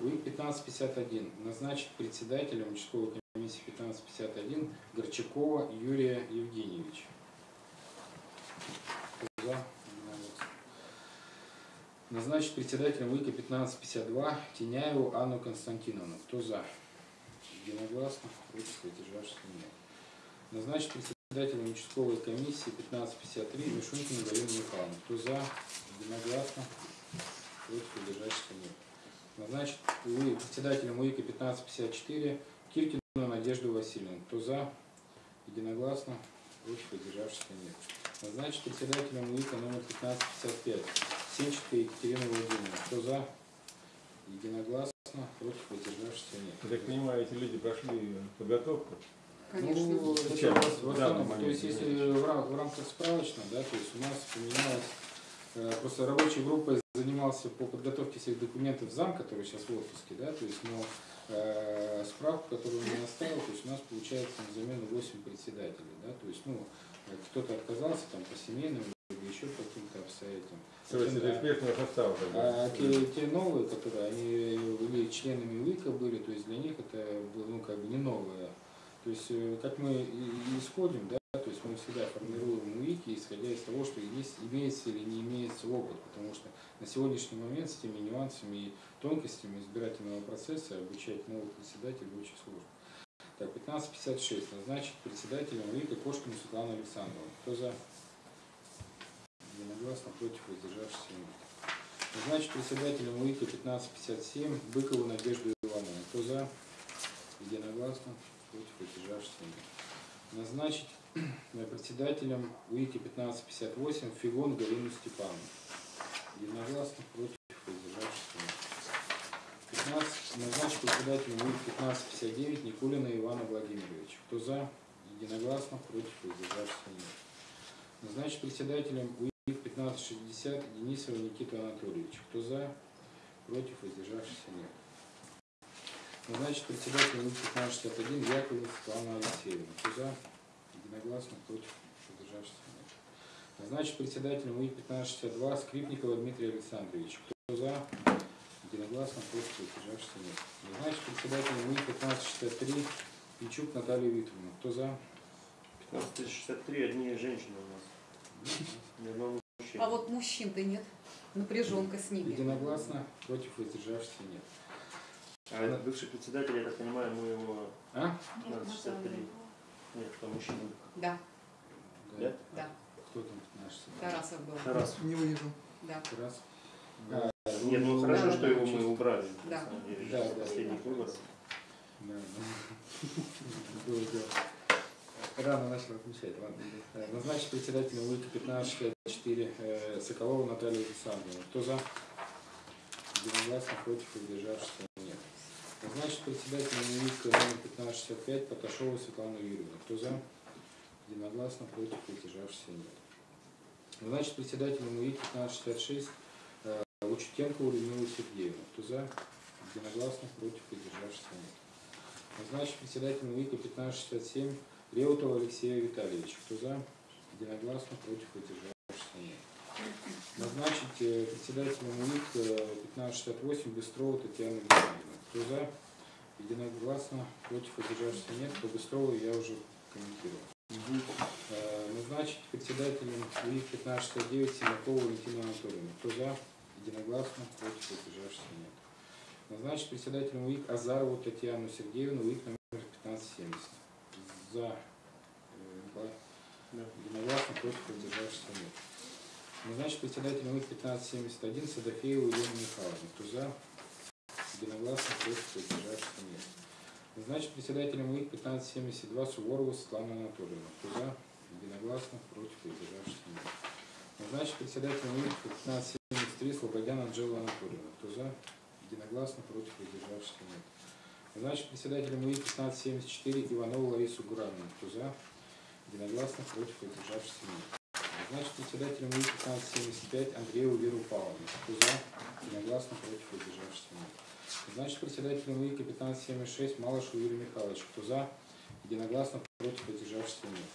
УИК 1551 назначить председателем участковой комиссии 1551 Горчакова Юрия Евгеньевича. За? Назначить председателем УИКа 1552 Теняеву Анну Константиновну. Кто за? Единогласно. Против воздержавшихся нет. Назначить председателем участковой комиссии 1553 Мишунькину Галину Михайловну. Кто за? Единогласно. Против воздержавшихся нет. Назначить УИ- председателем УИКа 1554 Киркину Надежду Васильевну. Кто за? Единогласно. Против воздержавшихся нет. Назначить председателем УИКа номер 1555 Сенченко Екатерина Владимировна. Кто за? Единогласно. Против воздержавшихся нет. Я так понимаю, эти люди прошли подготовку. Конечно. Ну, это у нас в основном, то есть если в, рам- в рамках справочно, да, то есть у нас поменялось, э, просто рабочей группой занимался по подготовке всех документов зам, который сейчас в отпуске, да, то есть, но э, справку, которую он мне оставил, то есть у нас получается на замену 8 председателей, да, то есть, ну, э, кто-то отказался там по семейным или еще по каким-то обстоятельствам. Целый Да. экспертного состава. как бы. А те, те новые, которые они были членами УИКа были, то есть для них это было, ну, как бы не новое. То есть, э, как мы исходим, да, то есть мы всегда формируем УИКи, исходя из того, что есть, имеется или не имеется опыт, потому что на сегодняшний момент с теми нюансами и тонкостями избирательного процесса обучать новых председателей очень сложно. Так, 1556. Назначить председателем УИКа Кошкину Светлану Александровну. Кто за? Единогласно против воздержавшихся нет. Назначить председателем УИКа 1557 Быкову Надежду Ивановну. Кто за? Единогласно против воздержавшихся нет. Назначить председателем УИКа 1558 Фигон Галину Степановну. Единогласно против воздержавшихся нет. 15, назначить председателем УИК 1559 Никулина Ивана Владимировича. Кто за? Единогласно против воздержавшихся нет. Назначить председателем УИК 1560 Денисова Никита Анатольевича. Кто за? Против воздержавшихся нет. Назначить председателем УИК 1561 Яковлев Светлана Алексеевна. Кто за? Единогласно против воздержавшихся нет. Назначить председателем УИК 1562 Скрипникова Дмитрия Александровича. Кто за? Единогласно против воздержавшихся нет. Назначить председателем УИК 1563 Пичук Наталью Викторовну. Кто за? 1563 одни женщины у нас. Ни одного мужчины. А вот мужчин-то нет. Напряженка с ними. Единогласно против воздержавшихся нет. А этот бывший председатель, я так понимаю, мы его А? 1563. Нет, что мужчина. Да, Да? да. Кто там наш? Тарасов был. Тарас. Не вывижу. Да. Раз. А, Нет, ну хорошо, Да, что да, его да. мы убрали. Да. Деле, Да, да, последних да. выборов. Да, да. Было дело. Рано начал отмечать, ладно. Назначить председателем УИКа 1564 э, Соколова Наталью Александровну. Кто за? Единогласно против воздержавшихся Назначить председателем УИКа номер 1565 Поташову Светлану Юрьевну. Кто за? Единогласно против воздержавшихся нет. Назначить председателем УИК 1566 э, Лучетенкову Людмилу Сергеевну. Кто за? Единогласно против воздержавшихся нет. Назначить председателем УИКа 1567 Реутова Алексея Витальевича. Кто за? Единогласно против воздержавшихся нет. Назначить э, председателем УИК э, 1568 Быстрова Татьяну Александровну. Кто за? Единогласно против воздержавшихся нет. По Быстрову я уже комментировал. Э, Назначить председателем УИК 1569 Симакову Валентину Анатольевну. Кто за? Единогласно против воздержавшихся нет. Назначить председателем УИК Азарову Татьяну Сергеевну, УИК номер 1570. За. э. Единогласно против воздержавшихся нет. Назначить председателем УИК 1571 Садафееву Елену Михайловну. Кто за? Единогласно против воздержавшихся нет. Назначить председателем УИК 1572 Суворову Светлану Анатольевну. Кто за? Единогласно против воздержавшихся нет. Назначить председателем УИК 1573 Слободян Анжелу Анатольевну. Кто за? Единогласно против воздержавшихся нет. Назначить председателем УИК 1574 Иванову Ларису Гуравну. Кто? Единогласно против воздержавшихся нет. Назначить председателем УИК 1575 Андрееву Веру Павловну. Кто за? Единогласно против воздержавшихся нет. Назначить председателем УИК 1576 Малышу Юрию Михайловичу. Кто за? Единогласно против воздержавшихся нет.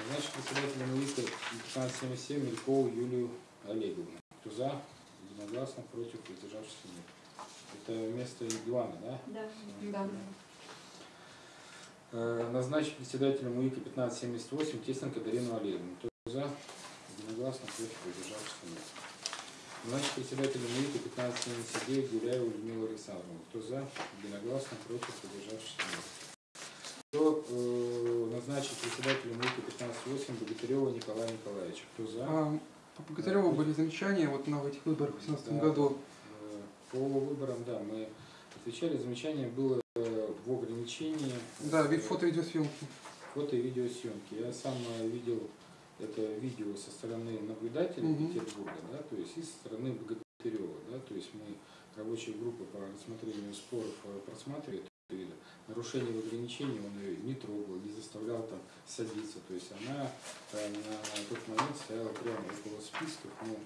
Назначить председателем УИК 1577 Мелькову Юлию Олеговну. Кто за? Единогласно против воздержавшихся нет. Это вместо Ивана, да? Да. Да. Э, Назначить председателем УИКа 1578 Тесленко Дарину Олеговну. Кто за? Единогласно против воздержавшихся нет. Назначить председателем УИКа 1579 Гуляеву Людмилу Александровну. Кто за? Единогласно против воздержавшихся нет. Кто э, назначить председателем УИКа 1508 Богатырева Николая Николаевича. Кто за? А, по Богатыреву были замечания вот на этих выборах в 2017 Да. году. Э, По выборам, да, мы отвечали. Замечание было э, в ограничении Да, вид фото-видеосъемки. фото и видеосъемки. Я сам э, видел это видео со стороны наблюдателей Мгм. Петербурга, да, то есть и со стороны Богатырева, да, то есть мы рабочая группа по рассмотрению споров э, просматривает это видео. Нарушение в ограничении он ее не трогал, не заставлял там садиться, то есть она э, на тот момент стояла прямо около списков, но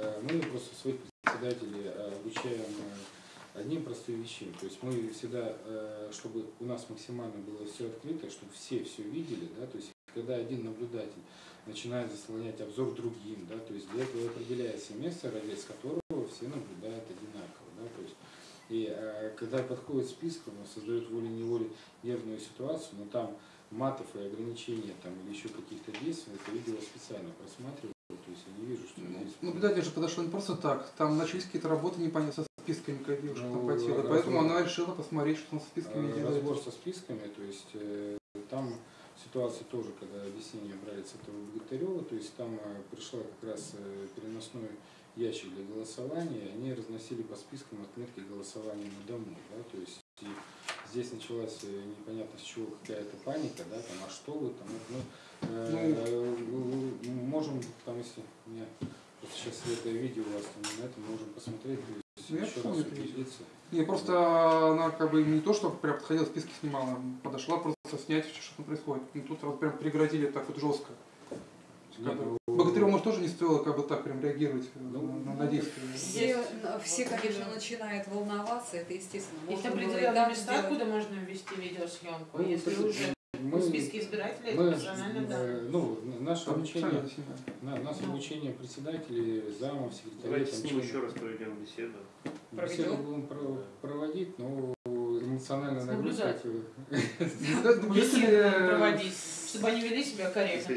э, мы просто своих председателей э, обучаем одним простым вещам. То есть мы всегда, чтобы у нас максимально было все открыто, чтобы все все видели, да, то есть когда один наблюдатель начинает заслонять обзор другим, да, то есть для этого определяется место, ради которого все наблюдают одинаково, да, то есть и э, когда подходит список, он создает волей-неволей нервную ситуацию, но там матов и ограничения там или еще каких-то действий, это видео специально просматриваю, то есть я не вижу, что Ну, здесь... Наблюдатель же подошел не просто так. Там начались какие-то работы непонятно со списками, как девушка там Ну, потела. раз- Поэтому она решила посмотреть, что там со списками Э, делает. Разбор со списками, то есть э, там ситуация тоже, когда объяснения брали с этого Богатырева, то есть там э, пришла как раз э, переносной ящик для голосования, они разносили по спискам отметки голосования на дому, да, то есть и здесь началась э, непонятно с чего какая-то паника, да, там, а что вы там, ну, э, э, можем, там, если у меня просто сейчас это видео у вас там на этом можем посмотреть, то есть Ну, еще раз убедиться. Не, просто она как бы не то, что прям подходила, списки снимала, подошла просто снять, что там происходит. Ну, тут вот прям преградили так вот жестко. Ну, Богатыреву, может, тоже не стоило как бы так прям реагировать э, Ну, на, на действия. Все, все, конечно, начинают волноваться, это естественно. Есть определенные места, сделать. куда можно ввести видеосъемку, Ну, если уже мы- в списке избирателей мы, это персональные э, данные. ну, наше Там обучение, на, нас Ну. обучение председателей, замов, секретарей, Давайте там, с ним еще раз проведем беседу. Беседу Проведем. будем про- проводить, но эмоциональная С нагрузка. проводить, чтобы они вели себя корректно,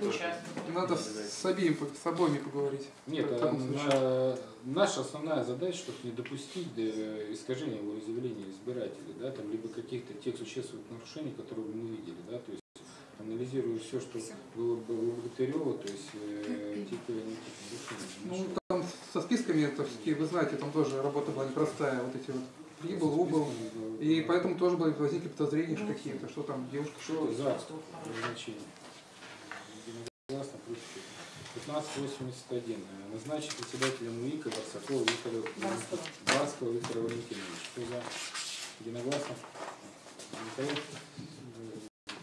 участков. надо с, обеим, с обоими поговорить. Нет, а наша основная задача, чтобы не допустить искажения волеизъявления избирателей, да, там, либо каких-то тех существенных нарушений, которые мы видели, да, то есть анализируя все, что было бы у Богатырева, то есть э, типа никаких нарушений. не Ну, нашли. там со списками, это все-таки, вы знаете, там тоже работа была непростая. Вот эти вот прибыл, убыл. И поэтому тоже были, возникли подозрения что какие-то, что там девушка Что что за назначение? Единогласно против. 1581. Э, Назначить председателем УИКа Барсакова Виктора Барского. Барского Виктора Валентиновича. Кто за? Единогласно? Никого? Э,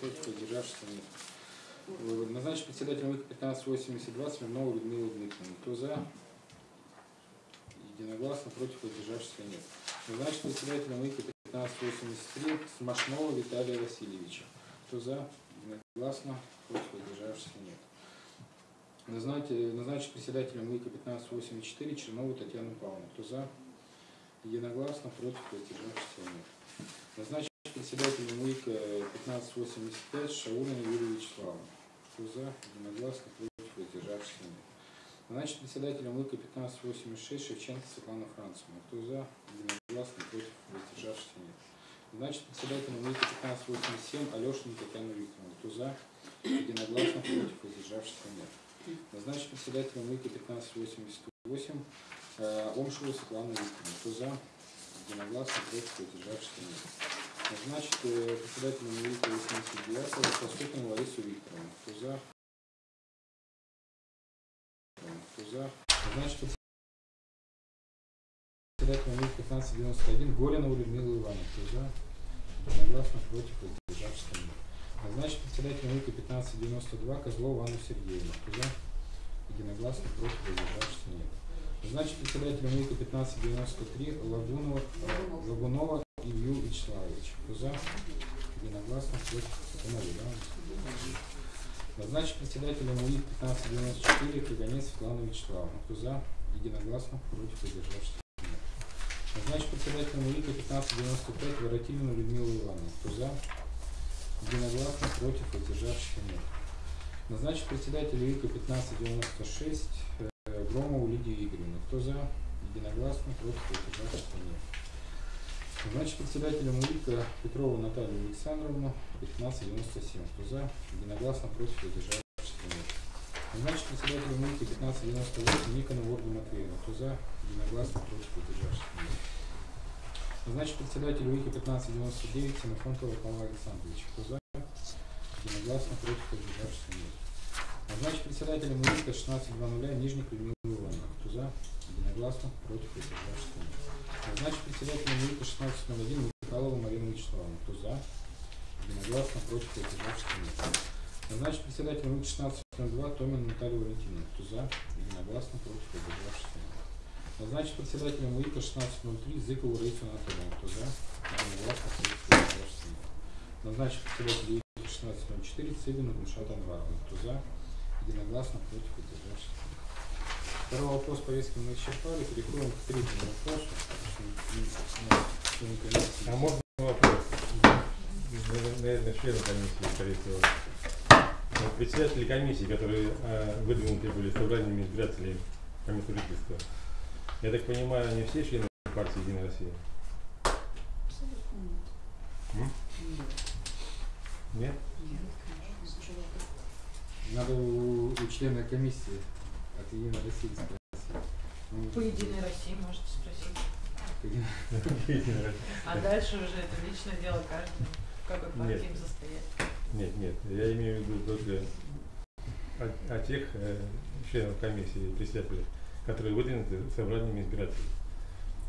Против, воздержавшихся нет. Назначить председателем УИКа 1582 Смирнову Людмилу Дмитриевну. Кто за? Единогласно, против, воздержавшихся нет. Назначить председателем УИКа 1583 Смашнова Виталия Васильевича. Кто за? Единогласно, против, воздержавшихся нет. Назначить, председателем УИКа 1584 Чернову Татьяну Павловну. Кто за? Единогласно, против, воздержавшихся нет. Назначить председателем УИКа 1585 Шаулина Юрия Вячеславовна. Кто за? Единогласно, против, воздержавшихся нет. Назначить председателем УИКа 1586 Шевченко Светлана Францевна. Кто за? Единогласно, против, воздержавшихся нет. Назначить председателем УИКа 1587 Алешина Татьяна Викторовна. Кто за? Единогласно, против, воздержавшихся нет. Назначить председателем УИКа 1588 э, Омшеву Светлану Викторовну. Кто за? Единогласно, против, воздержавшихся нет. Назначить э, председателем УИКа 89 Поступину Ларису Викторовну. Кто за? За? Председателем УИКа 1591 Горинову Людмилу Ивановну. Кто за? Единогласно, против, воздержавшихся нет. Назначить председателем УИКа 1592 Козлову Анну Сергеевну. За? Единогласно, против, воздержавшихся нет. Назначить председателем УИКа 1593 Лагунова, э, Лагунова Илью Вячеславовича. Кто за? Единогласно, против, новый, да? Назначить председателем УИК 1594 Каганец Светлану Вячеславовну. Кто за? Единогласно, против, воздержавшихся нет. Назначить председателем УИКа 1595 Воротилину Людмилу Ивановну. Кто за? Единогласно, против, воздержавшихся нет. Назначить председателя УИКа 1596 э, Громову Лидию Игоревну. Кто за? Единогласно, против, воздержавшихся нет. Назначить председателем УИКа Петрову Наталью Александровну 1597. Кто за? Единогласно, против, воздержавшихся нет. Назначить председателем УИКа 1598 Никонову Ольгу Матвеевну. Кто за? Единогласно, против, воздержавшихся нет. Назначить председателя УИКа 1599 Ксенофонтова Павла Александровича. Кто за? Единогласно, против, воздержавшихся нет. Назначить председателем УИКа 1620 Нижник Людмилу Ивановну. Кто за? Единогласно, против, воздержавшихся нет. Назначить председателем УИКа 1601 Михайлову Марину Вячеславовну. Кто за? Единогласно, против, воздержавшихся нет. Назначить председателем УИК 1602 Томину Наталью Валентиновну. Кто за? Единогласно, против, воздержавшихся нет. Назначить председателем УИКа 1603 Зыкову Раису Анатольевну. Кто за? Единогласно. Председатель Назначить председателем УИКа 1604 Цыбину Гульшат Анваровну. Кто за? Единогласно. Против. Воздержавшись. Второй вопрос повестки мы исчерпали. Переходим к третьему вопросу. Комиссии. А можно вопрос? Наверное, члены комиссии, скорее всего. Председатели комиссии, которые э, выдвинуты были собраниями избирателей по месту жительства, я так понимаю, они все члены партии Единая Россия? М? Нет? Надо у, у члена комиссии от Единой России спросить. Ну, По Единой России можете спросить. А дальше уже это личное дело каждого. В какой партии Нет. им состоять. Нет, нет, я имею в виду только о, о тех э, членов комиссии, председателей, которые выдвинуты собраниями избирателей.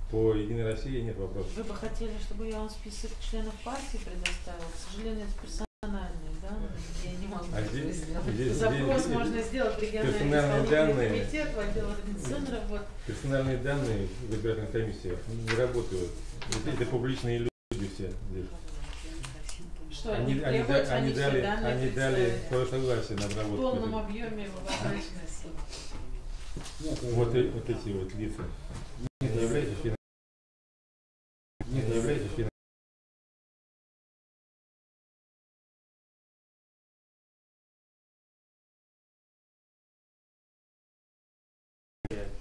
По Единой России нет вопросов. Вы бы хотели, чтобы я вам список членов партии предоставила? К сожалению, это персональные данные. Я не могу А здесь- здесь- Запрос здесь- можно сделать в региональный данные. комитет, в отдел организационной работы. Персональные данные в избирательных комиссиях не работают. Это, это публичные люди все здесь. Что, Они, они, они, они они дали, они дали свое согласие на В обработку. полном этих. объеме в Вот, вот эти вот лица.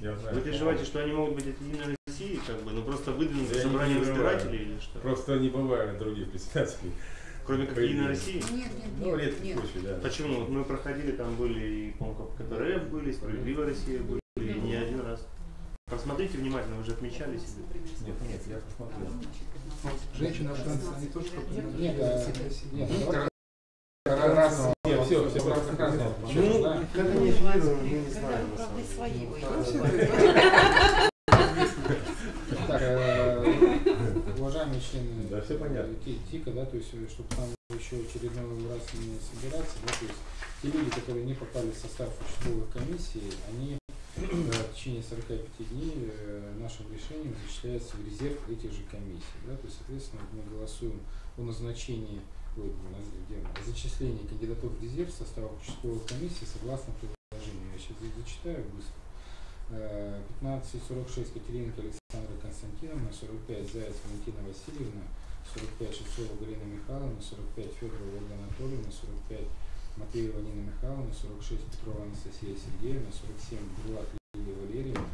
Я знаю. Вы переживаете, что они могут быть от Единой России, как бы, ну просто выдвинуты не переживаю. избирателей или что? Просто не бывает других председателей. Кроме как Единой. России? Нет, нет, Ну, нет, редкий нет. случай, да. Почему? Вот мы проходили, там были и, по-моему, КПРФ были, Справедливая Россия были, и не один раз. Просмотрите внимательно, вы же отмечали себе. Нет, нет, я посмотрел. Женщины афганцы, они тоже как Нет, а, нет, Ну. Нет, все, все, разного. Ну, как они аффилированы, мы не знаем. на Правда, свои Ну. Так, э, уважаемые члены Да, всё понятно. э, Ти- ТИКа, да, то есть, э, чтобы там еще очередной раз не собираться, да, то есть те люди, которые не попали в состав участковых комиссий, они в течение 45 дней э, нашим решением зачисляются в резерв этих же комиссий, да, то есть, соответственно, мы голосуем о назначении, на- где зачислении кандидатур в резерв в состав участковых комиссий согласно предложению. Я сейчас зачитаю быстро. Э, 1546 Катеринка Александра Константиновна, 45 Заяц Валентина Васильевна, 45 Шевцова Галина Михайловна, 45 Федорова Ольга Анатольевна, 45 Матвеева Нина Михайловна, 46 Петрова Анастасия Сергеевна, 47 Бурлак Лилия Валерьевна,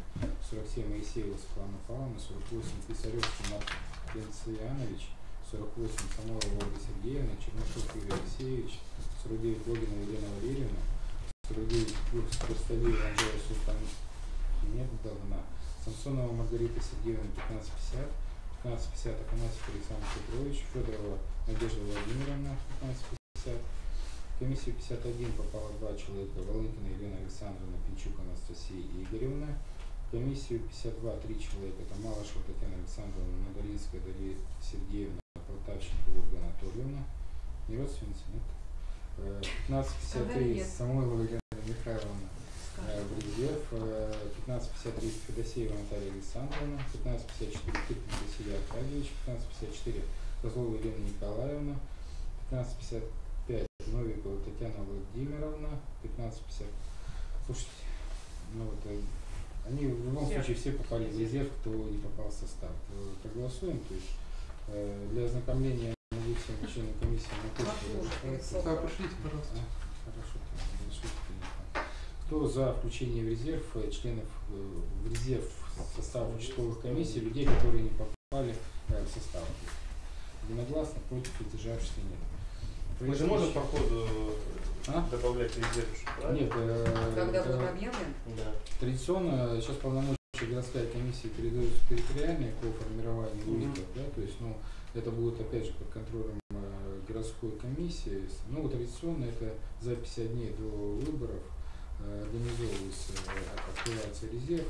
47 Моисеева Светлана Павловна, 48 Писаревский Марк Бенцианович, 48 Самойлова Ольга Сергеевна, Чернышов Юрий Алексеевич, 49 Логина Елена Валерьевна, 49 Курсталиева Андрея Султан нет должна. Самсонова Маргарита Сергеевна 1550, 1550 Афанасьев Александр Петрович, Федорова Надежда Владимировна 1550, в комиссию 51 попало два человека, Волынкина Елена Александровна, Пинчук Анастасия Игоревна, комиссию 52 три человека, это Малышева Татьяна Александровна, Надолинская Дарья Сергеевна, Полтавченко Ольга Анатольевна, не родственница, нет? Э, Сказали 1553 нет. Самойлова Елена Михайловна, в резерв, э, 1553 Федосеева Наталья Александровна, 1554 Киркин Василий Аркадьевич, 1554 Козлова Елена Николаевна, 1555 Новикова Татьяна Владимировна, 1550. Слушайте, ну вот э, они в любом Все. случае все попали в резерв, кто не попал в состав. Э, Проголосуем, то есть для ознакомления надеюсь, членам комиссии на почту Да, пошлите, пожалуйста. Хорошо, разрешите. Кто за включение в резерв э, членов э, в резерв состава участковых комиссий, людей, которые не попали э, в состав? Единогласно, против, воздержавшихся нет. Мы же можем по ходу А? добавлять резерв, правильно? Нет, э, Когда это будет объявлен? Да. традиционно сейчас полномочия городская комиссия передается в территориальные по формированию. УИКов, да, то есть, ну, это будет опять же под контролем э, городской комиссии. Ну, вот традиционно это за 50 дней до выборов э, организовывается, э, открывается резерв,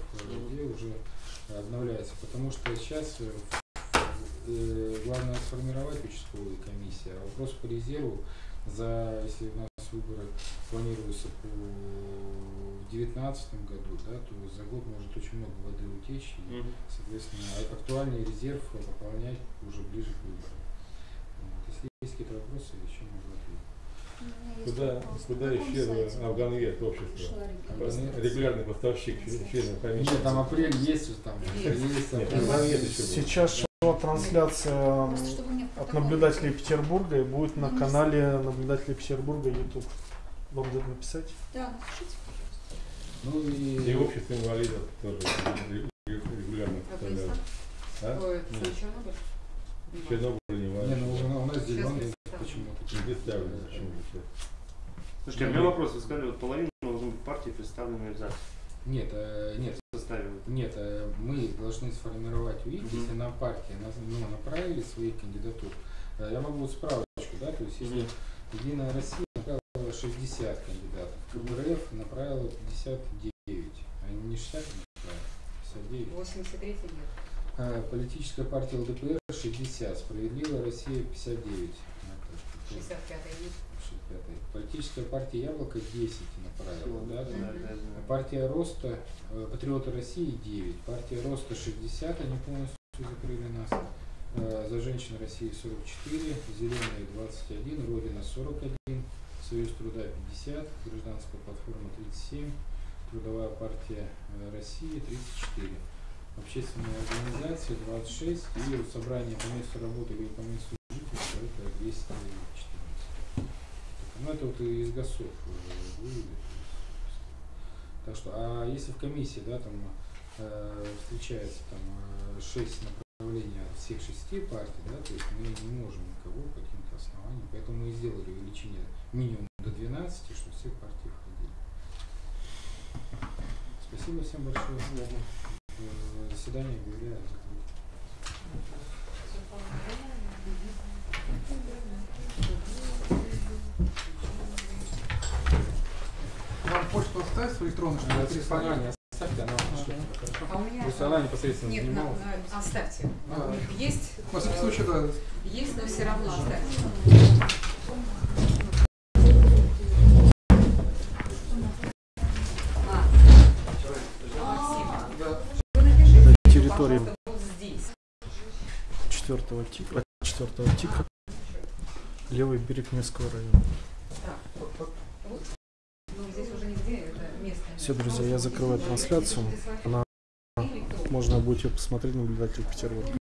где уже обновляется, потому что сейчас э, э, главное сформировать участковую комиссию, а вопрос по резерву за, если у нас выборы планируются по 2019 году, да, то за год может очень много воды утечь, и, Мгм. соответственно, а- актуальный резерв пополнять уже ближе к выборам. Вот. Если есть какие-то вопросы, еще могу ответить. Куда, куда исчезло Афганвест общество? Регулярный поставщик членов комиссии. Нет, там апрель есть уже там. Есть, Нет. Сейчас шла трансляция от наблюдателей Петербурга и будет на Ну, канале наблюдателей Петербурга YouTube. Вам где-то написать? Да, напишите. Ну и, И общество инвалидов тоже регулярно поставляют. Афганистан? А? Ой, Нет. Чернобыль? Чернобыль не не, важно. ну у нас зеленый почему-то. Не представлено почему-то. Слушайте, а у меня вопрос. Вы сказали, вот половина должны быть партии представлены в ЗАГСе. Нет, э, нет, В составе. нет, э, мы должны сформировать УИК, Мгм. если нам партия нас- ну, направили своих кандидатур. Э, Я могу справочку, да, то есть если. Единая Россия направила 60 кандидатов, КПРФ направила 59, а не 60 направила, 59. 83 нет. А, Политическая партия ЛДПР 60, Справедливая Россия 59. Ну, 65 нет. 65. Политическая партия Яблоко 10 направила, да, да. Да, да, да. Партия Роста, э, Патриоты России 9, партия Роста 60, они полностью закрыли нас. Э, За женщин России 44, Зеленые 21, Родина 41, Союз труда 50, Гражданская платформа 37, Трудовая партия э, России 34. Общественные организации 26 и собрание по месту работы или по месту жительства это 214. Ну это вот из э, вывели. Так что, а если в комиссии, да, там э, встречается там э, шесть направлений от всех шести партий, да, то есть мы не можем никого по основаниям, поэтому мы и сделали увеличение минимум до 12, чтобы все партии входили. Спасибо всем большое. Э, Заседание объявляю. Вам почту оставить свою электронную, чтобы Оставьте, она пришлет. А у меня... Просто она непосредственно Нет, занималась. на- оставьте. А. Есть, Во всяком случае, да. есть, но все равно оставьте. Четвертого типа, четвертого типа, левый берег Невского района. Вот. Ну, здесь уже нигде это место. Все, друзья, я закрываю трансляцию. Она- Можно будет ее посмотреть наблюдатель Петербурга.